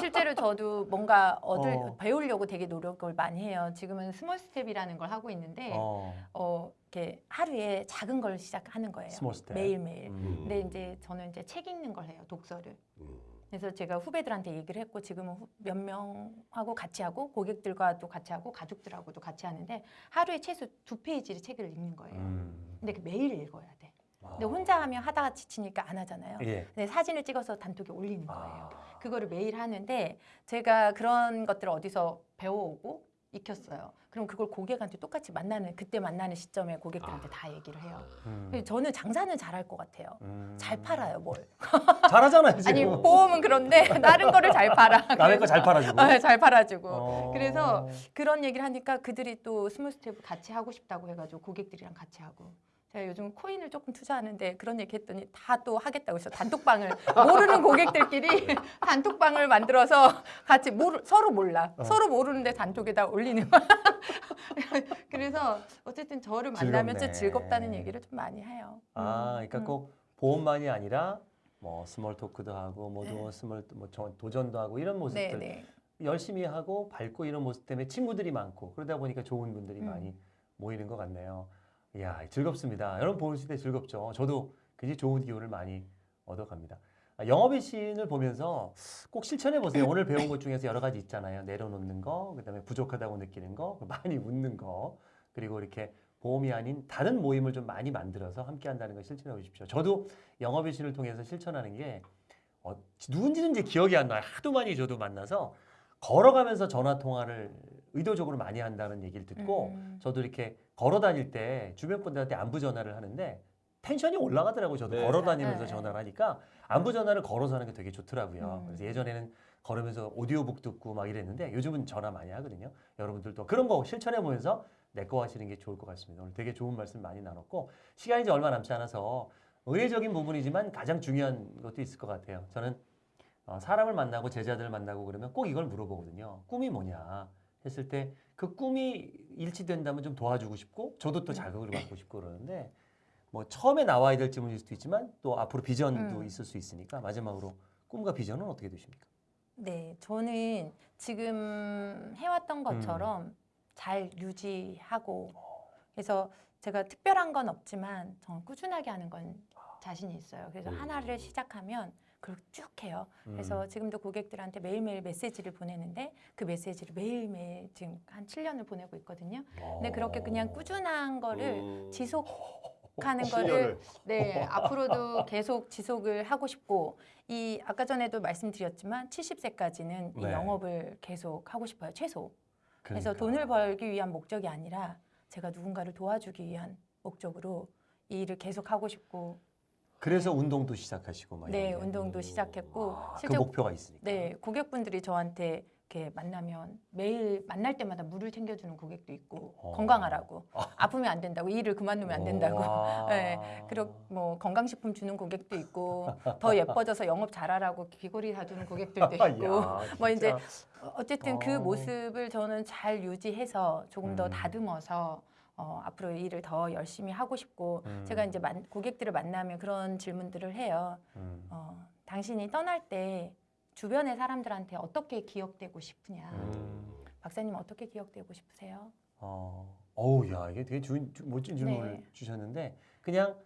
[SPEAKER 1] 실제로 저도 뭔가 얻을
[SPEAKER 3] 어.
[SPEAKER 1] 배우려고 되게 노력을 많이 해요. 지금은 small step이라는 걸 하고 있는데 어,
[SPEAKER 3] 어,
[SPEAKER 1] 이렇게 하루에 작은 걸 시작하는 거예요.
[SPEAKER 3] small step.
[SPEAKER 1] 매일 매일.
[SPEAKER 3] 음.
[SPEAKER 1] 근데 이제 저는 이제 책 읽는 걸 해요. 독서를.
[SPEAKER 2] 음.
[SPEAKER 1] 그래서 제가 후배들한테 얘기를 했고 지금은 후- 몇 명하고 같이 하고 고객들과도 같이 하고 가족들하고도 같이 하는데 하루에 최소 두 페이지를 책을 읽는 거예요.
[SPEAKER 3] 음.
[SPEAKER 1] 근데 그 매일 읽어야 돼. 근데
[SPEAKER 3] 아.
[SPEAKER 1] 혼자 하면 하다가 지치니까 안 하잖아요.
[SPEAKER 3] 예.
[SPEAKER 1] 근데 사진을 찍어서 단톡에 올리는 거예요.
[SPEAKER 3] 아.
[SPEAKER 1] 그거를 매일 하는데 제가 그런 것들을 어디서 배워오고 익혔어요. 그럼 그걸 고객한테 똑같이 만나는 그때 만나는 시점에 고객들한테 다 얘기를 해요.
[SPEAKER 3] 음.
[SPEAKER 1] 저는 장사는 잘할 것 같아요.
[SPEAKER 3] 음.
[SPEAKER 1] 잘 팔아요, 뭘.
[SPEAKER 3] 잘하잖아요, 지금.
[SPEAKER 1] 아니 보험은 그런데 다른 거를 잘 팔아.
[SPEAKER 3] 남의 거잘 팔아주고.
[SPEAKER 1] 어, 잘 팔아주고.
[SPEAKER 3] 어.
[SPEAKER 1] 그래서 그런 얘기를 하니까 그들이 또 small step 같이 하고 싶다고 해가지고 고객들이랑 같이 하고. 제가 요즘 코인을 조금 투자하는데 그런 얘기 했더니 다 또 하겠다고 해서 단톡방을 모르는 고객들끼리 단톡방을 만들어서 같이 모르, 서로 몰라
[SPEAKER 3] 어.
[SPEAKER 1] 서로 모르는데 단톡에다 올리는. 그래서 어쨌든 저를 만나면 좀
[SPEAKER 3] 즐겁네.
[SPEAKER 1] 즐겁다는 얘기를 좀 많이 해요.
[SPEAKER 3] 아,
[SPEAKER 1] 음,
[SPEAKER 3] 그러니까
[SPEAKER 1] 음.
[SPEAKER 3] 꼭 보험만이 아니라 뭐 small talk도 하고 뭐 도, small 뭐 저- 도전도 하고 이런
[SPEAKER 1] 네,
[SPEAKER 3] 모습들
[SPEAKER 1] 네.
[SPEAKER 3] 열심히 하고 밝고 이런 모습 때문에 친구들이 많고 그러다 보니까 좋은 분들이
[SPEAKER 1] 음.
[SPEAKER 3] 많이 모이는 것 같네요. 이야 즐겁습니다. 여러분 보실 때 즐겁죠. 저도 굉장히 좋은 기운을 많이 얻어갑니다. 아, 영업의 신을 보면서 꼭 실천해 보세요. 오늘 배운 것 중에서 여러 가지 있잖아요. 내려놓는 거, 그 다음에 부족하다고 느끼는 거, 많이 웃는 거, 그리고 이렇게 보험이 아닌 다른 모임을 좀 많이 만들어서 함께 한다는 걸 실천해 보십시오. 저도 영업의 신을 통해서 실천하는 게 어, 누군지는 이제 기억이 안 나요. 하도 많이 저도 만나서 걸어가면서 전화 통화를 의도적으로 많이 한다는 얘기를 듣고
[SPEAKER 1] 음.
[SPEAKER 3] 저도 이렇게 걸어 다닐 때 주변 분들한테 안부 전화를 하는데 텐션이 올라가더라고요. 저도
[SPEAKER 2] 네.
[SPEAKER 3] 걸어 다니면서
[SPEAKER 1] 네.
[SPEAKER 3] 전화를 하니까 안부 전화를 걸어서 하는 게 되게 좋더라고요.
[SPEAKER 1] 음.
[SPEAKER 3] 그래서 예전에는 걸으면서 오디오북 듣고 막 이랬는데 요즘은 전화 많이 하거든요. 여러분들도 그런 거 실천해 보면서 내 거 하시는 게 좋을 것 같습니다. 오늘 되게 좋은 말씀 많이 나눴고 시간이 이제 얼마 남지 않아서 의례적인 부분이지만 가장 중요한 것도 있을 것 같아요. 저는 어, 사람을 만나고 제자들을 만나고 그러면 꼭 이걸 물어보거든요. 꿈이 뭐냐 했을 때 그 꿈이 일치된다면 좀 도와주고 싶고 저도 또 자극을 받고 싶고 그러는데 뭐 처음에 나와야 될 질문일 수도 있지만 또 앞으로 비전도
[SPEAKER 1] 음.
[SPEAKER 3] 있을 수 있으니까 마지막으로 꿈과 비전은 어떻게 되십니까?
[SPEAKER 1] 네, 저는 지금 해왔던 것처럼 잘 유지하고 그래서 제가 특별한 건 없지만 저는 꾸준하게 하는 건 자신이 있어요. 그래서
[SPEAKER 2] 음.
[SPEAKER 1] 하나를 시작하면 그걸 쭉 해요. 그래서
[SPEAKER 3] 음.
[SPEAKER 1] 지금도 고객들한테 매일매일 메시지를 보내는데 그 메시지를 매일매일 지금 한 7년을 보내고 있거든요. 근데 그렇게 그냥 꾸준한 거를
[SPEAKER 2] 음.
[SPEAKER 1] 지속 하는
[SPEAKER 2] 어,
[SPEAKER 1] 거를
[SPEAKER 2] 10년을.
[SPEAKER 1] 네, 앞으로도 계속 지속을 하고 싶고 이 아까 전에도 말씀드렸지만 70세까지는 이
[SPEAKER 3] 네.
[SPEAKER 1] 영업을 계속 하고 싶어요. 최소. 그래서
[SPEAKER 3] 그러니까.
[SPEAKER 1] 돈을 벌기 위한 목적이 아니라 제가 누군가를 도와주기 위한 목적으로 이 일을 계속 하고 싶고
[SPEAKER 3] 그래서 운동도 시작하시고 막
[SPEAKER 1] 네,
[SPEAKER 3] 이런 게.
[SPEAKER 1] 운동도 시작했고
[SPEAKER 3] 아, 그
[SPEAKER 1] 실제
[SPEAKER 3] 목표가 있으니까.
[SPEAKER 1] 네, 고객분들이 저한테 이렇게 만나면 매일 만날 때마다 물을 챙겨주는 고객도 있고
[SPEAKER 3] 어.
[SPEAKER 1] 건강하라고 아 프면 안 된다고 이 일을 그만두면 안 된다고
[SPEAKER 3] 와.
[SPEAKER 1] 네, 그리고 뭐 건강식품 주는 고객도 있고 더 예뻐져서 영업 잘하라고 귀걸이 사주는 고객들도 있고
[SPEAKER 3] 야,
[SPEAKER 1] 뭐 이제. 어쨌든 그
[SPEAKER 3] 어.
[SPEAKER 1] 모습을 저는 잘 유지해서 조금 더
[SPEAKER 3] 음.
[SPEAKER 1] 다듬어서 어, 앞으로 이 일을 더 열심히 하고 싶고
[SPEAKER 3] 음.
[SPEAKER 1] 제가 이제 만, 고객들을 만나면 그런 질문들을 해요.
[SPEAKER 3] 음.
[SPEAKER 1] 어, 당신이 떠날 때 주변의 사람들한테 어떻게 기억되고 싶으냐.
[SPEAKER 3] 음.
[SPEAKER 1] 박사님 어떻게 기억되고 싶으세요?
[SPEAKER 3] 어, 어우, 야, 이게 되게 주, 주- 멋진 질문을
[SPEAKER 1] 네.
[SPEAKER 3] 주셨는데 그냥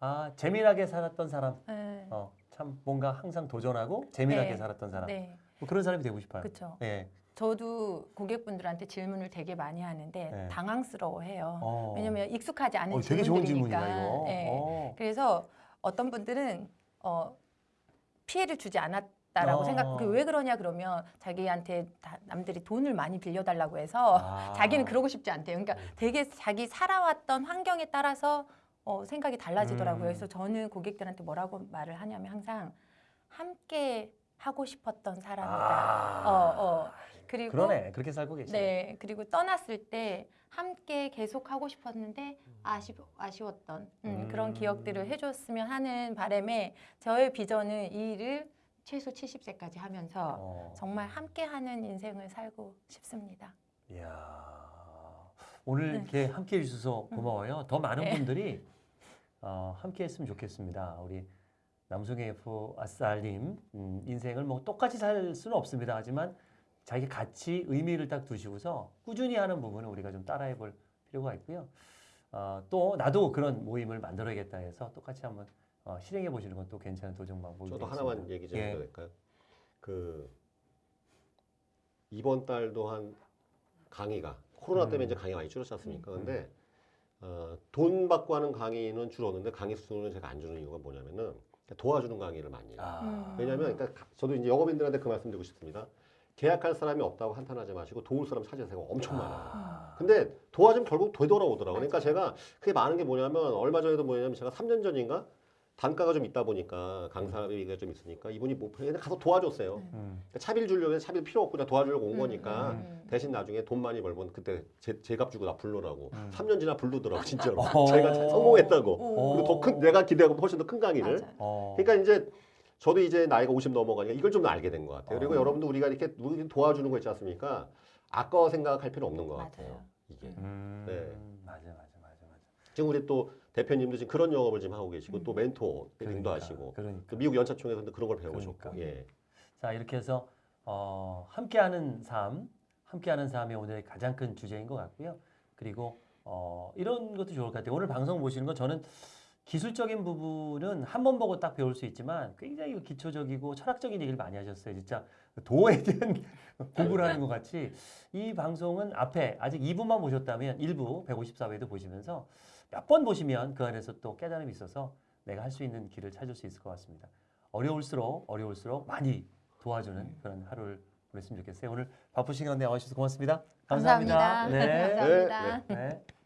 [SPEAKER 3] 아 재미나게 살았던 사람,
[SPEAKER 1] 네.
[SPEAKER 3] 어, 참 뭔가 항상 도전하고 재미나게
[SPEAKER 1] 네.
[SPEAKER 3] 살았던 사람,
[SPEAKER 1] 네,
[SPEAKER 3] 뭐 그런 사람이 되고 싶어요.
[SPEAKER 1] 그렇죠.
[SPEAKER 3] 예.
[SPEAKER 1] 저도 고객분들한테 질문을 되게 많이 하는데
[SPEAKER 3] 네.
[SPEAKER 1] 당황스러워해요.
[SPEAKER 3] 어.
[SPEAKER 1] 왜냐면 익숙하지 않은
[SPEAKER 3] 어, 되게 좋은. 질문이다.
[SPEAKER 1] 네.
[SPEAKER 3] 어.
[SPEAKER 1] 그래서 어떤 분들은 어, 피해를 주지 않았다라고
[SPEAKER 3] 어.
[SPEAKER 1] 생각. 그왜 그러냐 그러면 자기한테 다- 남들이 돈을 많이 빌려달라고 해서
[SPEAKER 3] 아.
[SPEAKER 1] 자기는 그러고 싶지 않대요. 그러니까 되게 자기 살아왔던 환경에 따라서 어, 생각이 달라지더라고요.
[SPEAKER 3] 음.
[SPEAKER 1] 그래서 저는 고객들한테 뭐라고 말을 하냐면 항상 함께 하고 싶었던 사람이다.
[SPEAKER 3] 아.
[SPEAKER 1] 어, 어. 그리고
[SPEAKER 3] 그러네. 그렇게 살고 계시네.
[SPEAKER 1] 네, 그리고 떠났을 때 함께 계속 하고 싶었는데 아쉬, 아쉬웠던 음,
[SPEAKER 3] 음.
[SPEAKER 1] 그런 기억들을 해줬으면 하는 바람에 저의 비전은 이 일을 최소 70세까지 하면서
[SPEAKER 3] 어.
[SPEAKER 1] 정말 함께하는 인생을 살고 싶습니다.
[SPEAKER 3] 이야. 오늘
[SPEAKER 1] 네.
[SPEAKER 3] 이렇게 함께 해 주셔서 고마워요. 더 많은
[SPEAKER 1] 네.
[SPEAKER 3] 분들이 어, 함께 했으면 좋겠습니다. 우리 남성의 F 아싸님 음, 인생을 뭐 똑같이 살 수는 없습니다. 하지만 자기 가치, 의미를 딱 두시고서 꾸준히 하는 부분을 우리가 좀 따라해 볼 필요가 있고요. 어, 또 나도 그런 모임을 만들어야겠다 해서 똑같이 한번 어, 실행해 보시는 것도 괜찮은 도전 방법이
[SPEAKER 2] 저도
[SPEAKER 3] 되겠습니다.
[SPEAKER 2] 하나만 얘기 좀
[SPEAKER 3] 예.
[SPEAKER 2] 해도 될까요? 그 이번 달도 한 강의가 코로나 때문에
[SPEAKER 3] 음.
[SPEAKER 2] 이제 강의 많이 줄었지 않습니까? 근데 어, 돈 받고 하는 강의는 줄었는데 강의 수는 제가 안 주는 이유가 뭐냐면은 도와주는 강의를 많이 해요.
[SPEAKER 3] 아,
[SPEAKER 1] 음.
[SPEAKER 2] 왜냐하면 그러니까 저도 이제 영업인들한테 그 말씀드리고 싶습니다. 계약할 사람이 없다고 한탄하지 마시고 도울 사람 찾으세요. 엄청 많아요.
[SPEAKER 3] 아.
[SPEAKER 2] 근데 도와주면 결국 되돌아오더라고요. 그러니까 제가 그게 많은 게 뭐냐면 얼마 전에도 뭐냐면 제가 3년 전인가 단가가 좀 있다 보니까 강사비가 좀 있으니까 이분이 뭐 그냥 가서 도와줬어요.
[SPEAKER 3] 음.
[SPEAKER 2] 그러니까 차비를 주려고 해서 차비를 필요 없고 그냥 도와주려고 온
[SPEAKER 1] 음,
[SPEAKER 2] 거니까
[SPEAKER 1] 음.
[SPEAKER 2] 대신 나중에 돈 많이 벌면 그때 제, 제값 주고 나
[SPEAKER 3] 음.
[SPEAKER 2] 3년 지나 부르더라고 진짜로
[SPEAKER 3] 어.
[SPEAKER 2] 제가 잘 성공했다고
[SPEAKER 1] 오.
[SPEAKER 2] 그리고 더 큰 내가 기대하고 훨씬 더 큰 강의를
[SPEAKER 1] 맞아요.
[SPEAKER 3] 어.
[SPEAKER 2] 그러니까 이제 저도 이제 나이가 50 넘어가니까 이걸 좀 알게 된 것 같아요. 그리고
[SPEAKER 3] 어.
[SPEAKER 2] 여러분도 우리가 이렇게 도와주는 거 있지 않습니까? 아까워 생각할 필요 없는 것
[SPEAKER 1] 맞아요.
[SPEAKER 2] 같아요. 이게
[SPEAKER 3] 음,
[SPEAKER 2] 네.
[SPEAKER 3] 맞아, 맞아, 맞아, 맞아.
[SPEAKER 2] 지금 우리 또 대표님도 지금 그런 영업을 지금 하고 계시고
[SPEAKER 1] 음.
[SPEAKER 2] 또 멘토 등도
[SPEAKER 3] 그러니까,
[SPEAKER 2] 하시고
[SPEAKER 3] 그러니까.
[SPEAKER 2] 또 미국 연차총에서도 그런 걸 배우셨고
[SPEAKER 3] 그러니까.
[SPEAKER 2] 예.
[SPEAKER 3] 자 이렇게 해서 어, 함께하는 삶, 함께하는 삶이 오늘의 가장 큰 주제인 것 같고요. 그리고 어, 이런 것도 좋을 것 같아요. 오늘 방송 보시는 건 저는 기술적인 부분은 한 번 보고 딱 배울 수 있지만 굉장히 기초적이고 철학적인 얘기를 많이 하셨어요. 진짜 도에 대한 공부를 하는 것 같이 이 방송은 앞에 아직 2부만 보셨다면 1부 154회도 보시면서 몇 번 보시면 그 안에서 또 깨달음이 있어서 내가 할 수 있는 길을 찾을 수 있을 것 같습니다. 어려울수록 어려울수록 많이 도와주는 그런 하루를 보냈으면 좋겠어요. 오늘 바쁘신 가운데 나와주셔서 고맙습니다. 감사합니다.
[SPEAKER 1] 감사합니다.
[SPEAKER 3] 네.
[SPEAKER 1] 감사합니다.
[SPEAKER 2] 네,
[SPEAKER 3] 네.